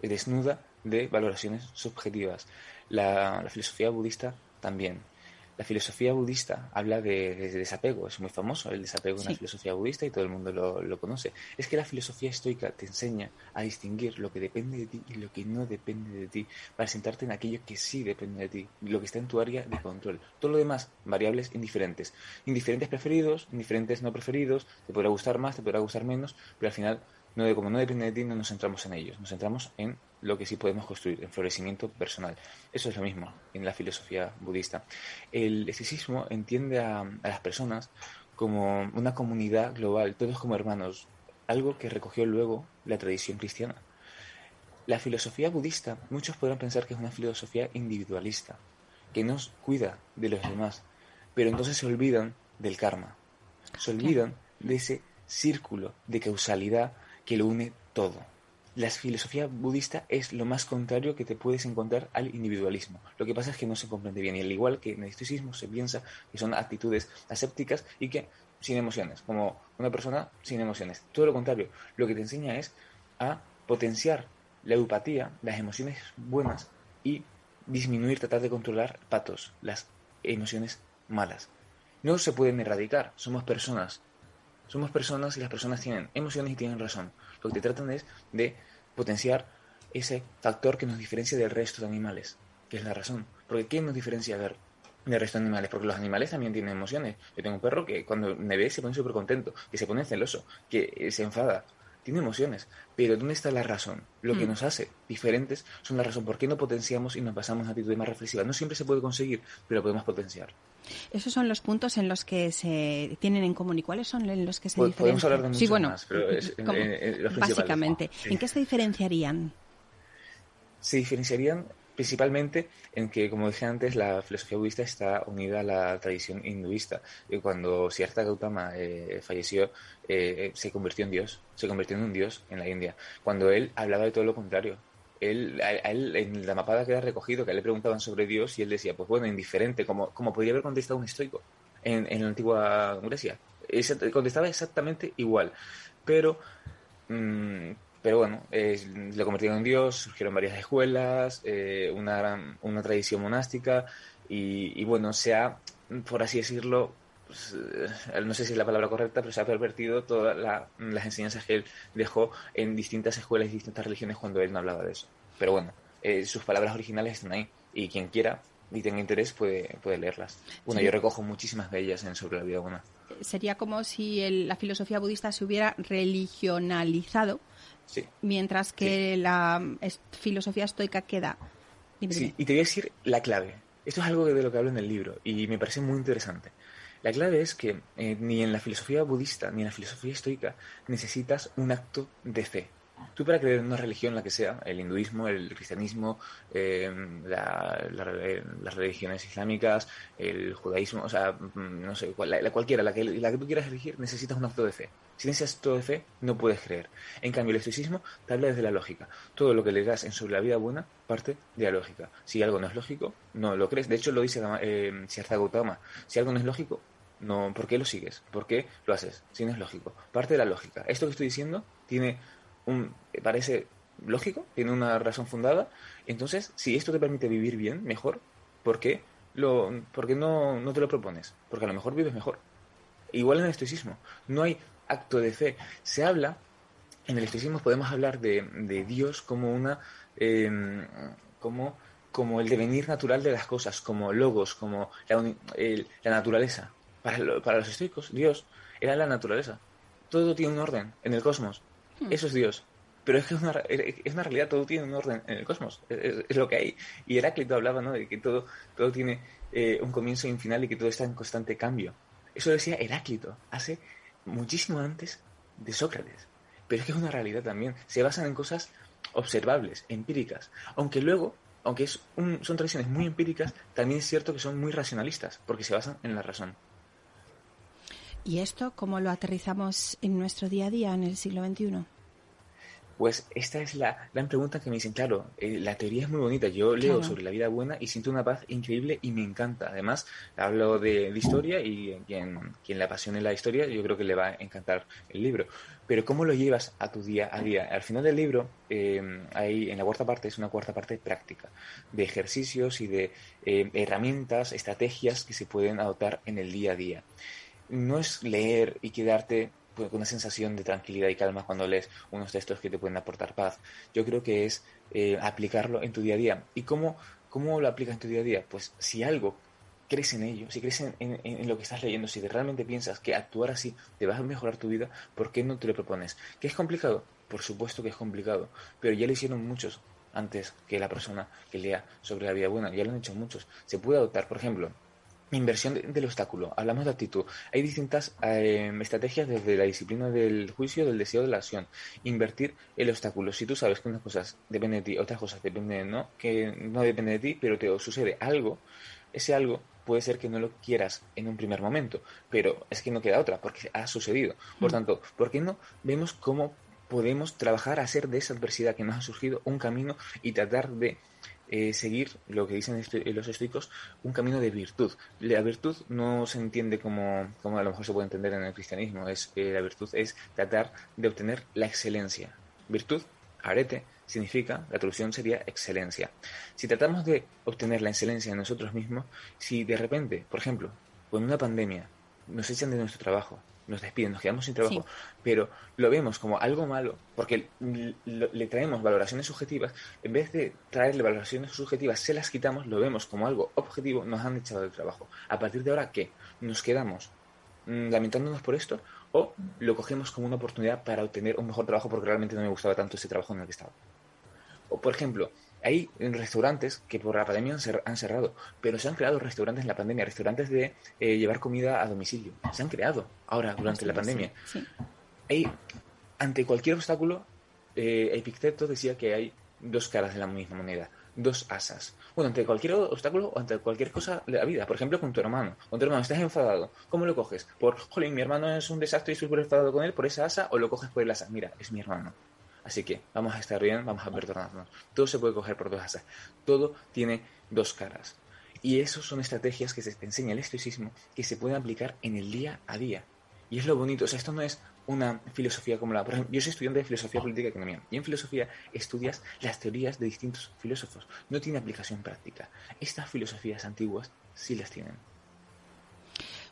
desnuda de valoraciones subjetivas. La, filosofía budista también. La filosofía budista habla de, desapego, es muy famoso el desapego en la filosofía budista y todo el mundo lo, conoce. Es que la filosofía estoica te enseña a distinguir lo que depende de ti y lo que no depende de ti, para sentarte en aquello que sí depende de ti, lo que está en tu área de control. Todo lo demás, variables indiferentes. Indiferentes preferidos, indiferentes no preferidos, te podrá gustar más, te podrá gustar menos, pero al final no, como no depende de ti, no nos centramos en ellos, nos centramos en lo que sí podemos construir, en florecimiento personal. Eso es lo mismo en la filosofía budista. El estoicismo entiende a, las personas como una comunidad global, todos como hermanos, algo que recogió luego la tradición cristiana. La filosofía budista, muchos podrán pensar que es una filosofía individualista, que nos cuida de los demás, pero entonces se olvidan del karma, se olvidan de ese círculo de causalidad que lo une todo. La filosofía budista es lo más contrario que te puedes encontrar al individualismo. Lo que pasa es que no se comprende bien. Y al igual que en el estoicismo se piensa que son actitudes asépticas y que sin emociones, como una persona sin emociones. Todo lo contrario, lo que te enseña es a potenciar la empatía, las emociones buenas y disminuir, tratar de controlar patos, las emociones malas. No se pueden erradicar, somos personas, somos personas y las personas tienen emociones y tienen razón. Lo que te tratan es de potenciar ese factor que nos diferencia del resto de animales. que es la razón. Porque ¿qué nos diferencia del resto de animales? Porque los animales también tienen emociones. Yo tengo un perro que cuando me ve se pone súper contento, que se pone celoso, que se enfada. Tiene emociones, pero ¿dónde está la razón? Lo que Mm. nos hace diferentes son la razón. ¿Por qué no potenciamos y nos pasamos a actitudes más reflexivas? No siempre se puede conseguir, pero podemos potenciar. Esos son los puntos en los que se tienen en común. ¿Y cuáles son en los que se diferencian? podemos hablar de sí, muchos bueno, más, pero es- ¿cómo? eh, eh, los básicamente. Sí. ¿En qué se diferenciarían? se diferenciarían principalmente en que, como dije antes, la filosofía budista está unida a la tradición hinduista. Y cuando Siddhartha Gautama eh, falleció, eh, se convirtió en Dios, se convirtió en un Dios en la India. Cuando él hablaba de todo lo contrario. Él, a, él en la mapada queda recogido que le preguntaban sobre Dios y él decía, pues bueno, indiferente, como, como podría haber contestado un estoico en, en la antigua Grecia. Esa- contestaba exactamente igual. Pero Mm, pero bueno, eh, lo convirtieron en Dios, surgieron varias escuelas, eh, una, gran- una tradición monástica y, y bueno, se ha, por así decirlo, pues, eh, no sé si es la palabra correcta, pero se ha pervertido todas la- las enseñanzas que él dejó en distintas escuelas y distintas religiones cuando él no hablaba de eso. Pero bueno, eh, sus palabras originales están ahí y quien quiera y tenga interés puede, puede leerlas. Bueno, Sí. yo recojo buchísimas de ellas en Sobre la vida humana. Sería como si el- la filosofía budista se hubiera religionalizado, Sí. mientras que la filosofía estoica queda. Dime, Sí, dime. y te voy a decir la clave. Esto es algo de lo que hablo en el libro y me parece muy interesante. La clave es que eh, ni en la filosofía budista ni en la filosofía estoica necesitas un acto de fe. Tú para creer en una religión, la que sea, el hinduismo, el cristianismo, eh, la- la- las religiones islámicas, el judaísmo, o sea, mm, no sé, la, la cualquiera, la que, la que tú quieras elegir, necesitas un acto de fe. Sin ese acto de fe no puedes creer. En cambio, el estoicismo te habla desde la lógica. Todo lo que le das en sobre la vida buena parte de la lógica. Si algo no es lógico, no lo crees. De hecho, lo dice eh, Gautama. Si algo no es lógico, no, ¿por qué lo sigues? ¿Por qué lo haces? Si no es lógico. Parte de la lógica. Esto que estoy diciendo tiene parece lógico, tiene una razón fundada. Entonces, si esto te permite vivir bien, mejor, ¿por qué, lo, por no, no te lo propones? Porque a lo mejor vives mejor. Igual en el estoicismo. No hay acto de fe. Se habla, en el estoicismo podemos hablar de, de Dios como una. eh, como, como el devenir natural de las cosas, como logos, como la, el- la naturaleza. Para, lo- para los estoicos, Dios era la naturaleza. Todo tiene un orden en el cosmos. Eso es Dios. Pero es que es una, es una realidad, todo tiene un orden en el cosmos. Es, es- es lo que hay. Y Heráclito hablaba ¿no? de que todo, todo tiene eh, un comienzo y un final y que todo está en constante cambio. Eso decía Heráclito hace muchísimo antes de Sócrates. Pero es que es una realidad también. Se basan en cosas observables, empíricas. Aunque luego, aunque es un- son tradiciones muy empíricas, también es cierto que son muy racionalistas, porque se basan en la razón. ¿Y esto cómo lo aterrizamos en nuestro día a día en el siglo XXI? Pues esta es la gran pregunta que me dicen, claro, eh, la teoría es muy bonita, yo leo Claro. sobre la vida buena y siento una paz increíble y me encanta. Además, hablo de, de historia y quien, quien le apasione la historia, yo creo que le va a encantar el libro. Pero ¿cómo lo llevas a tu día a día? Al final del libro, eh, hay, en la cuarta parte, es una cuarta parte práctica, de ejercicios y de eh, herramientas, estrategias que se pueden adoptar en el día a día. No es leer y quedarte pues, con una sensación de tranquilidad y calma cuando lees unos textos que te pueden aportar paz. Yo creo que es eh, aplicarlo en tu día a día. ¿Y cómo, cómo lo aplicas en tu día a día? Pues si algo crees en ello, si crees en, en- lo que estás leyendo, si realmente piensas que actuar así te va a mejorar tu vida, ¿por qué no te lo propones? ¿Que es complicado? Por supuesto que es complicado, pero ya lo hicieron muchos antes que la persona que lea sobre la vida buena, ya lo han hecho muchos. Se puede adoptar, por ejemplo, Inversión de- del obstáculo. Hablamos de actitud. Hay distintas eh, estrategias desde la disciplina del juicio, del deseo, de la acción. Invertir el obstáculo. Si tú sabes que unas cosas dependen de ti, otras cosas dependen de no, que no depende de ti, pero te sucede algo, ese algo puede ser que no lo quieras en un primer momento, pero es que no queda otra, porque ha sucedido. Por tanto, ¿por qué no vemos cómo podemos trabajar a hacer de esa adversidad que nos ha surgido un camino y tratar de eh, seguir lo que dicen esto- los estoicos, un camino de virtud. La virtud no se entiende como, como a lo mejor se puede entender en el cristianismo, es eh, la virtud es tratar de obtener la excelencia. Virtud, arete, significa, la traducción sería excelencia. Si tratamos de obtener la excelencia en nosotros mismos, si de repente, por ejemplo, con una pandemia, nos echan de nuestro trabajo, nos despiden, nos quedamos sin trabajo, pero lo vemos como algo malo porque le traemos valoraciones subjetivas, en vez de traerle valoraciones subjetivas, se las quitamos, lo vemos como algo objetivo, nos han echado del trabajo. A partir de ahora, ¿qué? ¿Nos quedamos mm, lamentándonos por esto o lo cogemos como una oportunidad para obtener un mejor trabajo porque realmente no me gustaba tanto ese trabajo en el que estaba? O, por ejemplo, hay restaurantes que por la pandemia han cerrado, pero se han creado restaurantes en la pandemia, restaurantes de eh, llevar comida a domicilio. Se han creado ahora durante la pandemia. Hay, ante cualquier obstáculo, eh, Epicteto decía que hay dos caras de la misma moneda, dos asas. Bueno, ante cualquier obstáculo o ante cualquier cosa de la vida, por ejemplo, con tu hermano. Con tu hermano estás enfadado, ¿cómo lo coges? Por, jolín, mi hermano es un desastre y estoy súper enfadado con él por esa asa, o lo coges por el asa. Mira, es mi hermano. Así que vamos a estar bien, vamos a perdonarnos. Todo se puede coger por dos asas. Todo tiene dos caras. Y eso son estrategias que se enseña el estoicismo que se pueden aplicar en el día a día. Y es lo bonito. O sea, esto no es una filosofía como la... Por ejemplo, yo soy estudiante de filosofía política y economía. Y en filosofía estudias las teorías de distintos filósofos. No tiene aplicación práctica. Estas filosofías antiguas sí las tienen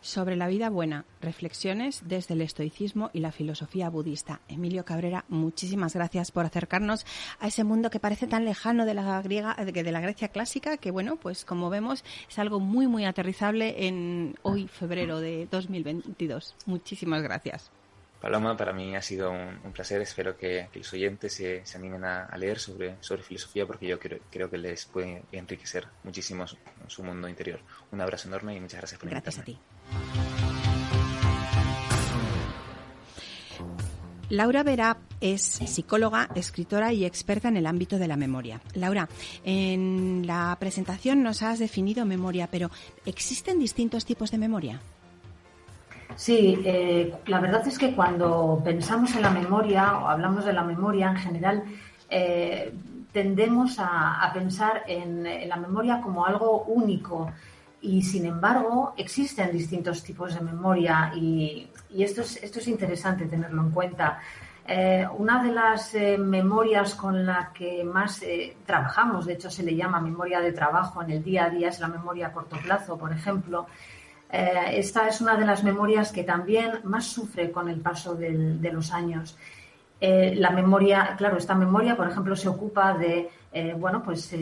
sobre la vida buena, reflexiones desde el estoicismo y la filosofía budista. Emilio Cabrera, muchísimas gracias por acercarnos a ese mundo que parece tan lejano de la griega, de la Grecia clásica, que bueno, pues como vemos es algo muy muy aterrizable en hoy febrero de 2022. Muchísimas gracias. Paloma, para mí ha sido un, placer. Espero que, los oyentes se, animen a, leer sobre, sobre filosofía porque yo creo, creo que les puede enriquecer muchísimo su, mundo interior. Un abrazo enorme y muchas gracias por Gracias a ti. Laura Vera es psicóloga, escritora y experta en el ámbito de la memoria. Laura, en la presentación nos has definido memoria, pero ¿existen distintos tipos de memoria? Sí, eh, la verdad es que cuando pensamos en la memoria o hablamos de la memoria en general, eh, tendemos a, pensar en, la memoria como algo único y sin embargo existen distintos tipos de memoria y, esto, es, esto es interesante tenerlo en cuenta. Eh, una de las memorias con la que más trabajamos, de hecho se le llama memoria de trabajo en el día a día, es la memoria a corto plazo, por ejemplo. Eh, esta es una de las memorias que también más sufre con el paso de los años. Eh, la memoria, claro, esta memoria, por ejemplo, se ocupa de, eh, bueno, pues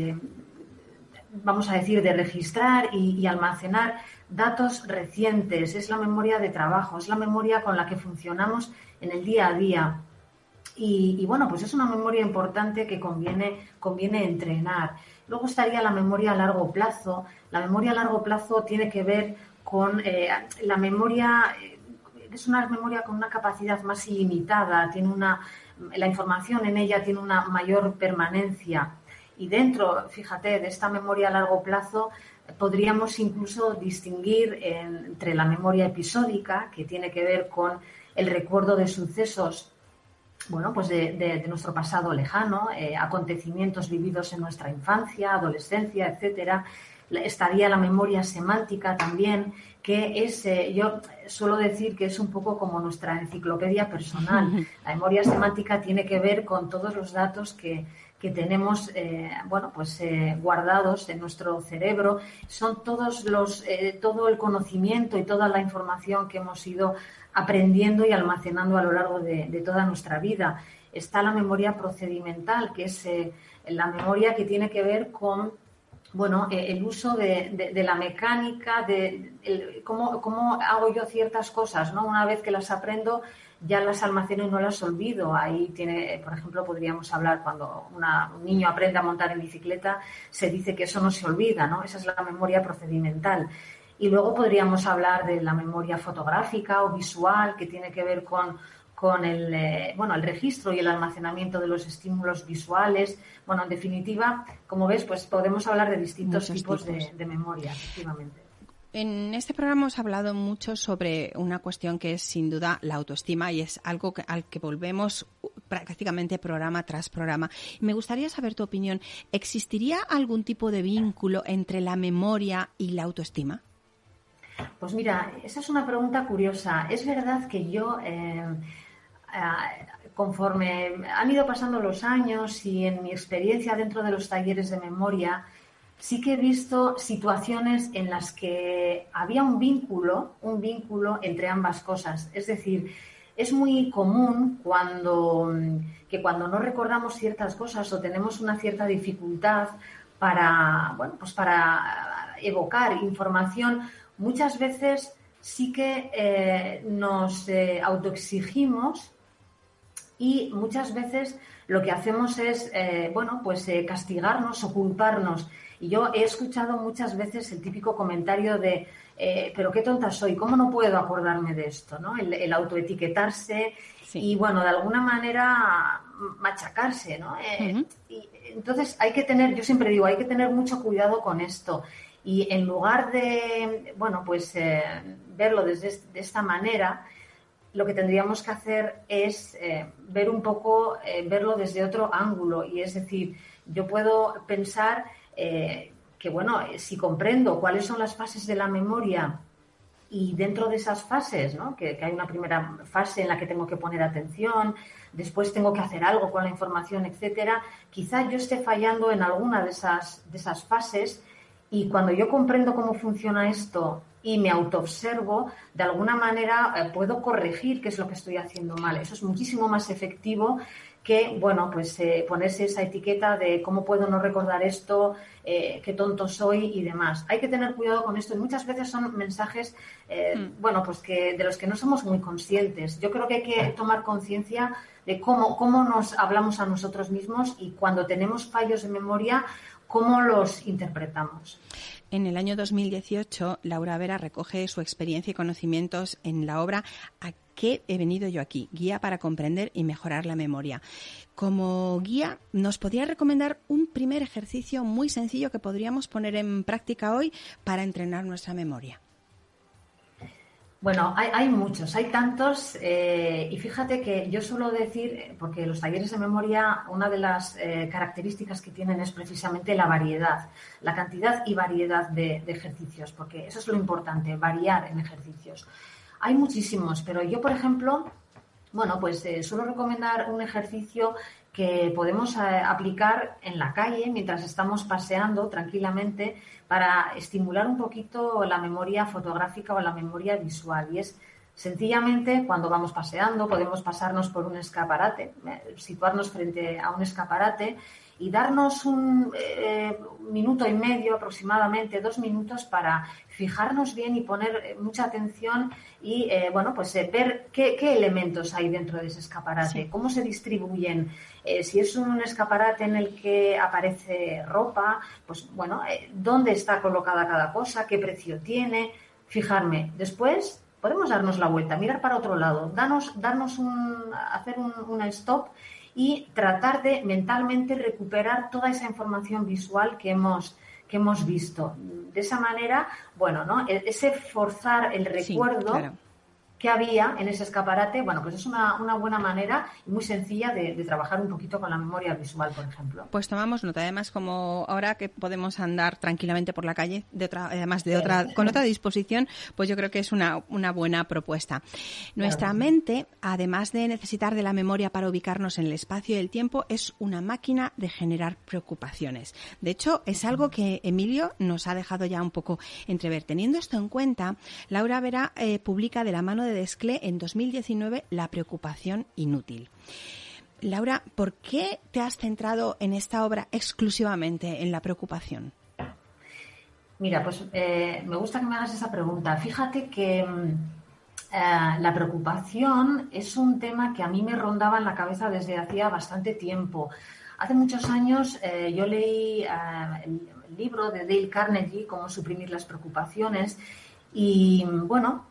vamos a decir, de registrar y, almacenar datos recientes. Es la memoria de trabajo, es la memoria con la que funcionamos en el día a día. Y, bueno, pues es una memoria importante que conviene, conviene entrenar. Luego estaría la memoria a largo plazo. La memoria a largo plazo tiene que ver con eh, la memoria, eh, es una memoria con una capacidad más ilimitada, tiene una, la información en ella tiene una mayor permanencia. Y dentro, fíjate, de esta memoria a largo plazo, podríamos incluso distinguir entre la memoria episódica, que tiene que ver con el recuerdo de sucesos bueno, pues de, nuestro pasado lejano, eh, acontecimientos vividos en nuestra infancia, adolescencia, etcétera, estaría la memoria semántica también, que es, eh, yo suelo decir que es un poco como nuestra enciclopedia personal. La memoria semántica tiene que ver con todos los datos que, tenemos, eh, bueno, pues eh, guardados en nuestro cerebro. Son todos los, todo el conocimiento y toda la información que hemos ido aprendiendo y almacenando a lo largo de, de toda nuestra vida. Está la memoria procedimental, que es la memoria que tiene que ver con bueno, eh, el uso de, la mecánica, de cómo, hago yo ciertas cosas, ¿no? Una vez que las aprendo, ya las almaceno y no las olvido. Ahí tiene, por ejemplo, podríamos hablar cuando un niño aprende a montar en bicicleta, se dice que eso no se olvida, ¿no? Esa es la memoria procedimental. Y luego podríamos hablar de la memoria fotográfica o visual, que tiene que ver con con el, eh, bueno, el registro y el almacenamiento de los estímulos visuales. Bueno, en definitiva, como ves, pues podemos hablar de distintos tipos, De, memoria, efectivamente. En este programa hemos hablado mucho sobre una cuestión que es sin duda la autoestima y es algo al que volvemos prácticamente programa tras programa. Me gustaría saber tu opinión. ¿Existiría algún tipo de vínculo entre la memoria y la autoestima? Pues mira, esa es una pregunta curiosa. Es verdad que yo eh, eh, conforme han ido pasando los años y en mi experiencia dentro de los talleres de memoria, sí que he visto situaciones en las que había un vínculo, un vínculo entre ambas cosas. Es decir, es muy común cuando, que cuando no recordamos ciertas cosas o tenemos una cierta dificultad para, bueno, pues para evocar información, muchas veces sí que eh, nos eh, autoexigimos y muchas veces lo que hacemos es, eh, bueno, pues castigarnos o culparnos. Y yo he escuchado muchas veces el típico comentario de, eh, pero qué tonta soy, ¿cómo no puedo acordarme de esto? ¿no? El, autoetiquetarse y, bueno, de alguna manera machacarse, ¿no? Eh, y, entonces hay que tener, yo siempre digo, hay que tener mucho cuidado con esto. Y en lugar de, bueno, pues eh, verlo desde de esta manera, lo que tendríamos que hacer es ver un poco, verlo desde otro ángulo. Y es decir, yo puedo pensar eh, que, bueno, si comprendo cuáles son las fases de la memoria y dentro de esas fases, que, hay una primera fase en la que tengo que poner atención, después tengo que hacer algo con la información, etcétera, quizá yo esté fallando en alguna de esas, de esas fases y cuando yo comprendo cómo funciona esto y me autoobservo, de alguna manera eh, puedo corregir qué es lo que estoy haciendo mal. Eso es muchísimo más efectivo que, bueno, pues eh, ponerse esa etiqueta de cómo puedo no recordar esto, eh, qué tonto soy y demás. Hay que tener cuidado con esto y muchas veces son mensajes, eh, mm. bueno, pues que de los que no somos muy conscientes. Yo creo que hay que tomar conciencia de cómo, cómo nos hablamos a nosotros mismos y cuando tenemos fallos de memoria, cómo los interpretamos. En el año 2018, Laura Vera recoge su experiencia y conocimientos en la obra ¿A qué he venido yo aquí? Guía para comprender y mejorar la memoria. Como guía, ¿nos podría recomendar un primer ejercicio muy sencillo que podríamos poner en práctica hoy para entrenar nuestra memoria? Bueno, hay, muchos, hay tantos, eh, y fíjate que yo suelo decir, porque los talleres de memoria, una de las eh, características que tienen es precisamente la variedad, la cantidad y variedad de, ejercicios, porque eso es lo importante, variar en ejercicios. Hay muchísimos, pero yo, por ejemplo, bueno, pues eh, suelo recomendar un ejercicio que podemos aplicar en la calle mientras estamos paseando tranquilamente para estimular un poquito la memoria fotográfica o la memoria visual. Y es sencillamente cuando vamos paseando, podemos pasarnos por un escaparate, eh, situarnos frente a un escaparate y darnos un eh, minuto y medio aproximadamente, dos minutos para fijarnos bien y poner eh, mucha atención y eh, bueno pues ver qué, elementos hay dentro de ese escaparate, cómo se distribuyen. si es un escaparate en el que aparece ropa, pues bueno, dónde está colocada cada cosa, qué precio tiene, fijarme. Después podemos darnos la vuelta, mirar para otro lado, darnos, darnos un, hacer un, un stop y tratar de mentalmente recuperar toda esa información visual que hemos que hemos visto. De esa manera, bueno, ¿no? E-, ese forzar el recuerdo que había en ese escaparate, bueno, pues es una, una buena manera y muy sencilla de, trabajar un poquito con la memoria visual, por ejemplo. Pues tomamos nota, además como ahora que podemos andar tranquilamente por la calle, de otra, además de otra, con otra disposición, pues yo creo que es una, una buena propuesta. Nuestra mente, además de necesitar de la memoria para ubicarnos en el espacio y el tiempo, es una máquina de generar preocupaciones. De hecho, es algo que Emilio nos ha dejado ya un poco entrever. Teniendo esto en cuenta, Laura Vera eh, publica de la mano de Desclé en 2019 La preocupación inútil. Laura, ¿por qué te has centrado en esta obra exclusivamente en la preocupación? Mira, pues eh, me gusta que me hagas esa pregunta. Fíjate que mm, eh, la preocupación es un tema que a mí me rondaba en la cabeza desde hacía bastante tiempo. Hace muchos años eh, yo leí el libro de Dale Carnegie, Cómo suprimir las preocupaciones, y bueno,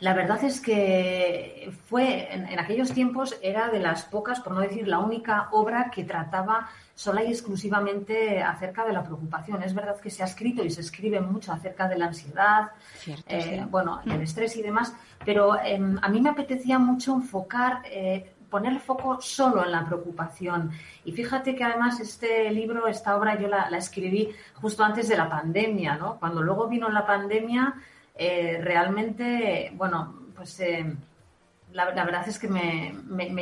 la verdad es que fue, en, aquellos tiempos, era de las pocas, por no decir la única obra que trataba sola y exclusivamente acerca de la preocupación. Es verdad que se ha escrito y se escribe mucho acerca de la ansiedad, eh, bueno, el estrés y demás, pero em, a mí me apetecía mucho enfocar, eh, poner el foco solo en la preocupación. Y fíjate que además este libro, esta obra, yo la, la escribí justo antes de la pandemia, ¿no? Cuando luego vino la pandemia, eh, realmente, bueno, pues eh, la, verdad es que me,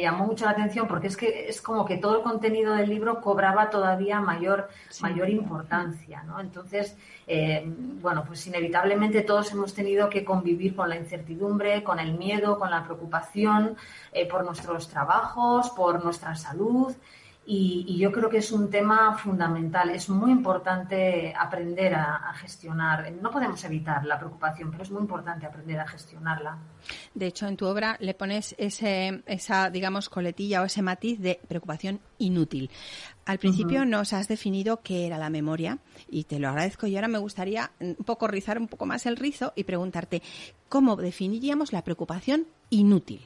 llamó mucho la atención porque es que es como que todo el contenido del libro cobraba todavía mayor, mayor importancia, ¿no? Entonces, eh, bueno, pues inevitablemente todos hemos tenido que convivir con la incertidumbre, con el miedo, con la preocupación por nuestros trabajos, por nuestra salud. Y, yo creo que es un tema fundamental. Es muy importante aprender a, gestionar. No podemos evitar la preocupación, pero es muy importante aprender a gestionarla. De hecho, en tu obra le pones ese, esa, digamos, coletilla o ese matiz de preocupación inútil. Al principio nos has definido qué era la memoria y te lo agradezco. Y ahora me gustaría un poco rizar un poco más el rizo y preguntarte cómo definiríamos la preocupación inútil.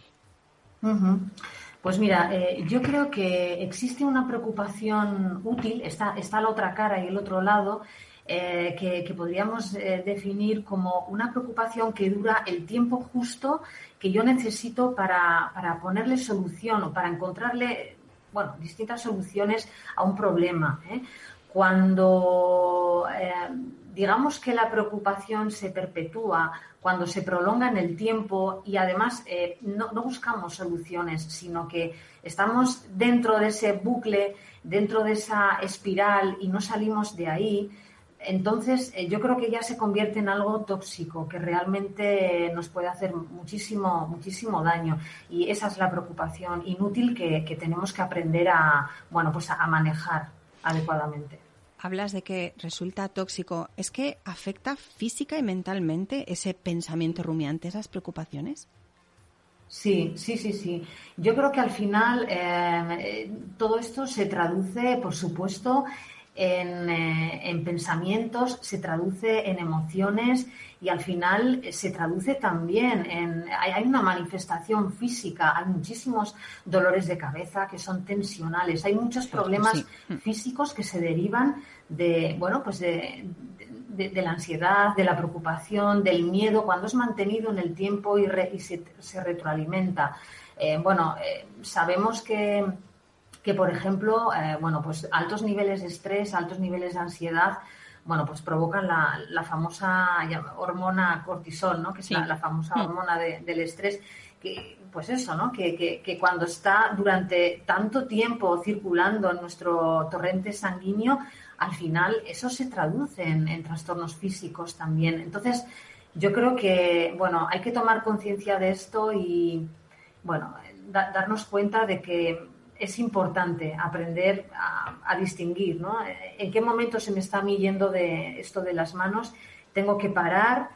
Pues mira, eh, yo creo que existe una preocupación útil, está, está la otra cara y el otro lado, eh, que, podríamos eh, definir como una preocupación que dura el tiempo justo que yo necesito para, para ponerle solución o para encontrarle, bueno, distintas soluciones a un problema. Cuando digamos que la preocupación se perpetúa cuando se prolonga en el tiempo y además eh, no, buscamos soluciones, sino que estamos dentro de ese bucle, dentro de esa espiral y no salimos de ahí, entonces eh, yo creo que ya se convierte en algo tóxico que realmente nos puede hacer muchísimo, muchísimo daño. Y esa es la preocupación inútil que, tenemos que aprender a, bueno, pues a manejar adecuadamente hablas de que resulta tóxico, ¿es que afecta física y mentalmente ese pensamiento rumiante, esas preocupaciones? Sí, sí, sí, sí. Yo creo que al final eh, todo esto se traduce, por supuesto, en, eh, en, pensamientos, se traduce en emociones y al final eh, se traduce también en. Hay, una manifestación física, hay muchísimos dolores de cabeza que son tensionales, hay muchos problemas físicos que se derivan de, bueno, pues de, de, la ansiedad, de la preocupación, del miedo, cuando es mantenido en el tiempo y, se, se, retroalimenta. Eh, bueno, sabemos que que, por ejemplo, eh, bueno, pues altos niveles de estrés, altos niveles de ansiedad, bueno, pues provocan la, famosa hormona cortisol, ¿no? Que es la, famosa mm. hormona del estrés, que, pues eso, ¿no? Que, que, cuando está durante tanto tiempo circulando en nuestro torrente sanguíneo, al final eso se traduce en, trastornos físicos también. Entonces, yo creo que, bueno, hay que tomar conciencia de esto y, bueno, darnos cuenta de que es importante aprender a, distinguir, ¿no? En qué momento se me está a yendo de esto de las manos, tengo que parar,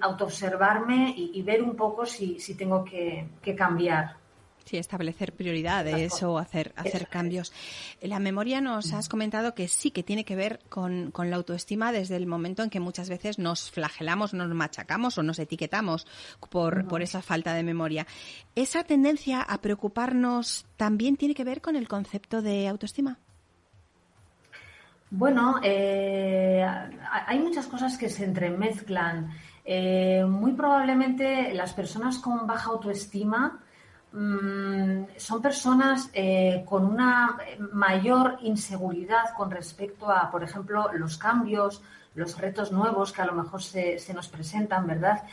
autoobservarme y, ver un poco si, tengo que cambiar. Sí, establecer prioridades o hacer, hacer cambios. La memoria nos has comentado que sí que tiene que ver con, la autoestima desde el momento en que muchas veces nos flagelamos, nos machacamos o nos etiquetamos por, por esa falta de memoria. ¿Esa tendencia a preocuparnos también tiene que ver con el concepto de autoestima? Bueno, eh, hay muchas cosas que se entremezclan. Eh, muy probablemente las personas con baja autoestima Mm, son personas eh, con una mayor inseguridad con respecto a, por ejemplo, los cambios, los retos nuevos que a lo mejor se, nos presentan, ¿verdad?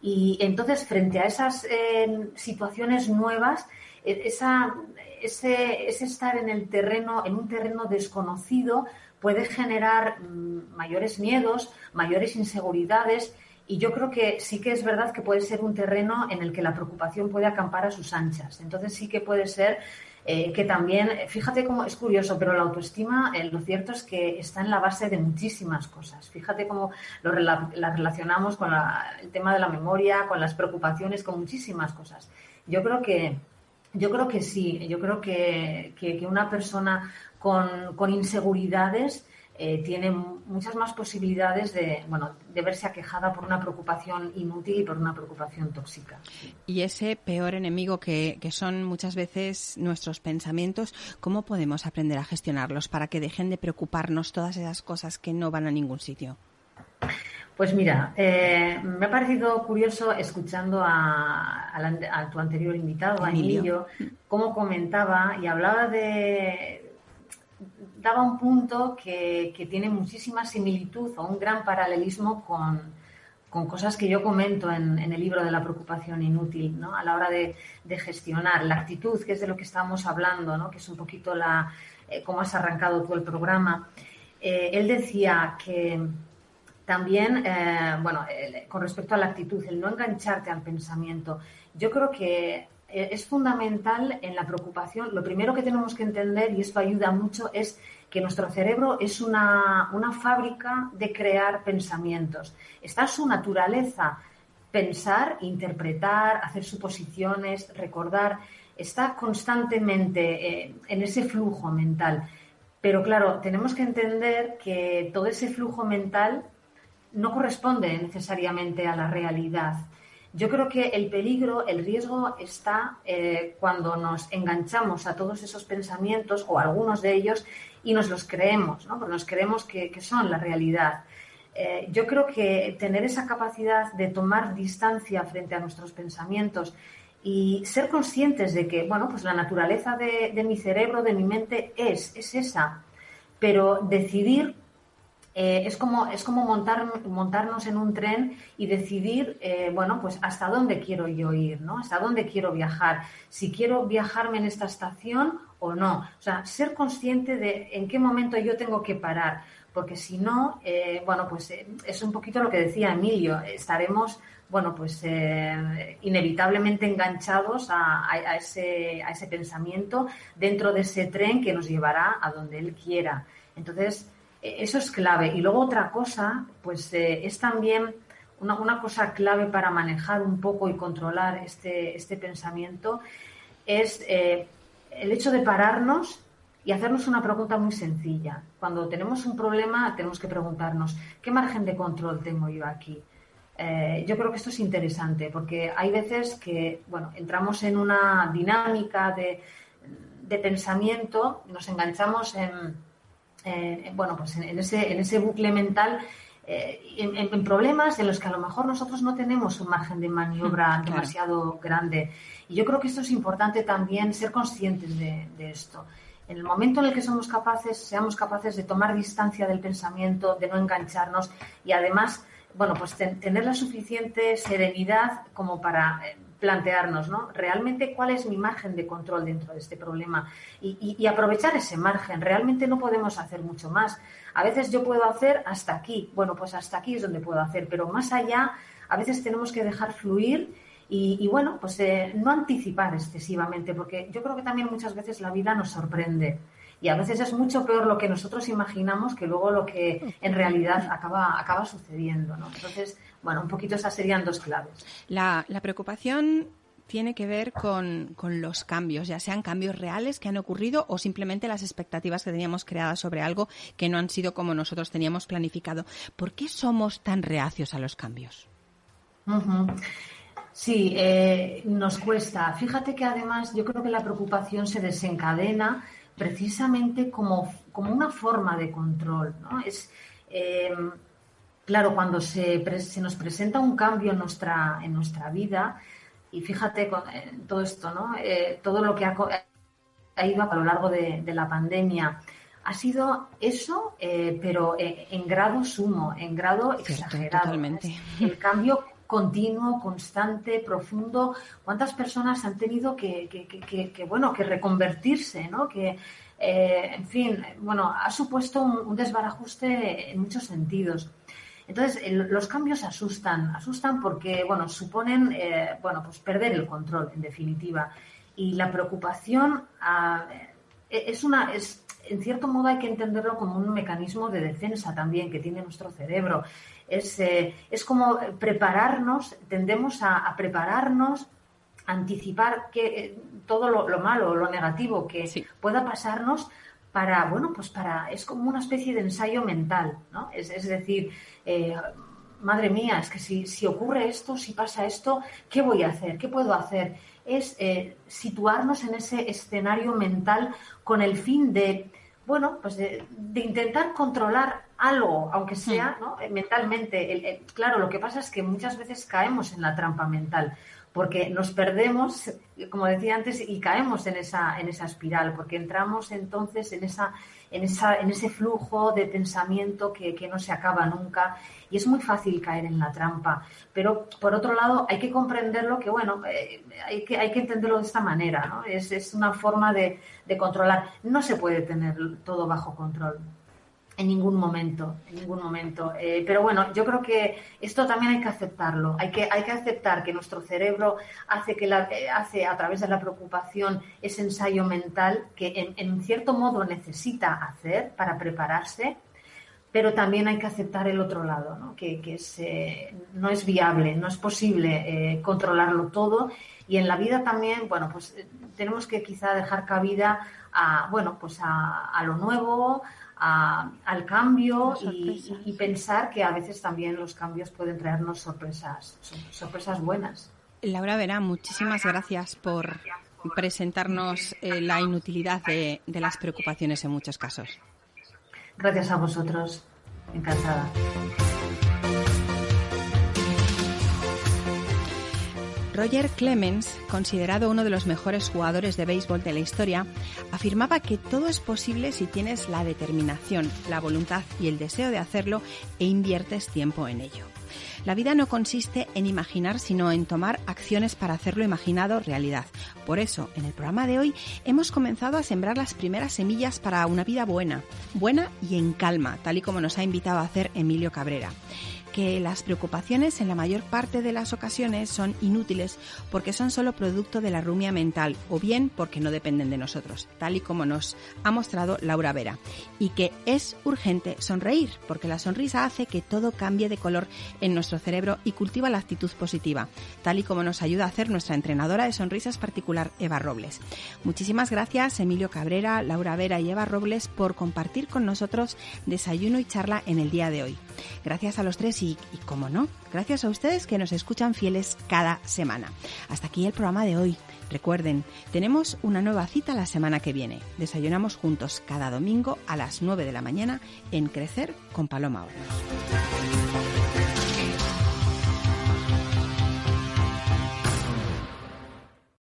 Y entonces, frente a esas eh, situaciones nuevas, e, esa, ese, ese, estar en el terreno, en un terreno desconocido, puede generar mm, mayores miedos, mayores inseguridades y yo creo que sí que es verdad que puede ser un terreno en el que la preocupación puede acampar a sus anchas. Entonces sí que puede ser eh, que también, fíjate cómo es curioso, pero la autoestima, eh, lo cierto es que está en la base de muchísimas cosas. Fíjate cómo lo, la relacionamos con el tema de la memoria, con las preocupaciones, con muchísimas cosas. Yo creo que, yo creo que sí, yo creo que, que, una persona con, con inseguridades eh, tiene muchas más posibilidades de, bueno, de verse aquejada por una preocupación inútil y por una preocupación tóxica. Y ese peor enemigo que, que son muchas veces nuestros pensamientos, ¿cómo podemos aprender a gestionarlos para que dejen de preocuparnos todas esas cosas que no van a ningún sitio? Pues mira, eh, me ha parecido curioso escuchando a, a, tu anterior invitado, a Emilio, cómo comentaba y hablaba de, daba un punto que, tiene muchísima similitud o un gran paralelismo con, con cosas que yo comento en, el libro de la preocupación inútil, ¿no? A la hora de, gestionar la actitud, que es de lo que estamos hablando, ¿no? Que es un poquito la eh, cómo has arrancado tú el programa. Eh, él decía que también, eh, bueno, con respecto a la actitud, el no engancharte al pensamiento, yo creo que es fundamental en la preocupación. Lo primero que tenemos que entender, y esto ayuda mucho, es que nuestro cerebro es una, fábrica de crear pensamientos. Está su naturaleza pensar, interpretar, hacer suposiciones, recordar. Está constantemente eh, en ese flujo mental. Pero claro, tenemos que entender que todo ese flujo mental no corresponde necesariamente a la realidad. Yo creo que el peligro, el riesgo está eh, cuando nos enganchamos a todos esos pensamientos o algunos de ellos y nos los creemos, ¿no? Porque nos creemos que, son la realidad. Eh, yo creo que tener esa capacidad de tomar distancia frente a nuestros pensamientos y ser conscientes de que, bueno, pues la naturaleza de, de mi cerebro, de mi mente es, es esa, pero decidir eh, es como, es como montar, montarnos en un tren y decidir, eh, bueno, pues hasta dónde quiero yo ir, ¿no? Hasta dónde quiero viajar. Si quiero viajarme en esta estación o no. O sea, ser consciente de en qué momento yo tengo que parar. Porque si no, eh, bueno, pues es un poquito lo que decía Emilio. Estaremos, bueno, pues inevitablemente enganchados a, a, ese, a ese pensamiento dentro de ese tren que nos llevará a donde él quiera. Entonces, eso es clave. Y luego otra cosa, pues eh, es también una, cosa clave para manejar un poco y controlar este, este pensamiento, es eh, el hecho de pararnos y hacernos una pregunta muy sencilla. Cuando tenemos un problema, tenemos que preguntarnos, ¿qué margen de control tengo yo aquí? Eh, yo creo que esto es interesante porque hay veces que, bueno, entramos en una dinámica de, de pensamiento, nos enganchamos en eh, bueno, pues en, ese, en ese bucle mental eh, en, problemas en los que a lo mejor nosotros no tenemos un margen de maniobra mm, demasiado grande. Y yo creo que esto es importante también ser conscientes de, esto. En el momento en el que somos capaces, seamos capaces de tomar distancia del pensamiento, de no engancharnos y además, bueno, pues tener la suficiente serenidad como para eh, plantearnos, ¿no? Realmente cuál es mi margen de control dentro de este problema y, aprovechar ese margen. Realmente no podemos hacer mucho más. A veces yo puedo hacer hasta aquí. Bueno, pues hasta aquí es donde puedo hacer, pero más allá a veces tenemos que dejar fluir y, bueno, pues eh, no anticipar excesivamente, porque yo creo que también muchas veces la vida nos sorprende. Y a veces es mucho peor lo que nosotros imaginamos que luego lo que en realidad acaba, acaba sucediendo. ¿no? Entonces, bueno, un poquito esas serían dos claves. La, preocupación tiene que ver con, los cambios, ya sean cambios reales que han ocurrido o simplemente las expectativas que teníamos creadas sobre algo que no han sido como nosotros teníamos planificado. ¿Por qué somos tan reacios a los cambios? Sí, eh, nos cuesta. Fíjate que además yo creo que la preocupación se desencadena precisamente como, como una forma de control. ¿no? Es, eh, claro, cuando se, se, nos presenta un cambio en nuestra, en nuestra vida, y fíjate con eh, todo esto, ¿no? Eh, todo lo que ha, ido a lo largo de, la pandemia, ha sido eso, eh, pero en grado sumo, en grado exagerado. El cambio continuo, constante, profundo. ¿Cuántas personas han tenido que, bueno, que reconvertirse, ¿no? Que, en fin, bueno, ha supuesto un, desbarajuste en muchos sentidos. Entonces, los cambios asustan, asustan porque, bueno, suponen, eh, bueno, pues perder el control, en definitiva. Y la preocupación ah, e, es una, es, en cierto modo hay que entenderlo como un mecanismo de defensa también que tiene nuestro cerebro. Es, eh, es como prepararnos, tendemos a, prepararnos, anticipar que eh, todo lo, lo, malo, lo negativo que pueda pasarnos para, bueno, pues para, es como una especie de ensayo mental, ¿no? Es, decir, eh, madre mía, es que si, si, ocurre esto, si pasa esto, ¿qué voy a hacer? ¿Qué puedo hacer? Es eh, situarnos en ese escenario mental con el fin de, bueno, pues de, intentar controlar algo, aunque sea ¿no? Eh, mentalmente. claro, lo que pasa es que muchas veces caemos en la trampa mental porque nos perdemos, como decía antes, y caemos en esa, en esa espiral, porque entramos entonces en, esa, en, esa, en ese flujo de pensamiento que, no se acaba nunca y es muy fácil caer en la trampa. Pero, por otro lado, hay que comprenderlo que, bueno, eh, hay, que, hay que entenderlo de esta manera, ¿no? Es, es una forma de, de controlar. No se puede tener todo bajo control. En ningún momento, en ningún momento. Eh, pero bueno, yo creo que esto también hay que aceptarlo. Hay que, hay que aceptar que nuestro cerebro hace, que la, eh, hace a través de la preocupación ese ensayo mental que en, cierto modo necesita hacer para prepararse, pero también hay que aceptar el otro lado, ¿no? que, es, eh, no es viable, no es posible controlarlo todo. Y en la vida también, bueno, pues tenemos que quizá dejar cabida a, bueno, pues a, a lo nuevo, al cambio y, pensar que a veces también los cambios pueden traernos sorpresas, sorpresas buenas. Laura Vera, muchísimas gracias por presentarnos eh, la inutilidad de, de las preocupaciones en muchos casos. Gracias a vosotros. Encantada. Roger Clemens, considerado uno de los mejores jugadores de béisbol de la historia, afirmaba que todo es posible si tienes la determinación, la voluntad y el deseo de hacerlo e inviertes tiempo en ello. La vida no consiste en imaginar, sino en tomar acciones para hacerlo imaginado realidad. Por eso, en el programa de hoy hemos comenzado a sembrar las primeras semillas para una vida buena, buena y en calma, tal y como nos ha invitado a hacer Emilio Cabrera que las preocupaciones en la mayor parte de las ocasiones son inútiles porque son solo producto de la rumia mental o bien porque no dependen de nosotros, tal y como nos ha mostrado Laura Vera, y que es urgente sonreír porque la sonrisa hace que todo cambie de color en nuestro cerebro y cultiva la actitud positiva, tal y como nos ayuda a hacer nuestra entrenadora de sonrisas particular Eva Robles. Muchísimas gracias Emilio Cabrera, Laura Vera y Eva Robles por compartir con nosotros desayuno y charla en el día de hoy. Gracias a los tres y, como no, gracias a ustedes que nos escuchan fieles cada semana. Hasta aquí el programa de hoy. Recuerden, tenemos una nueva cita la semana que viene. Desayunamos juntos cada domingo a las 9 de la mañana en Crecer con Paloma Hornos.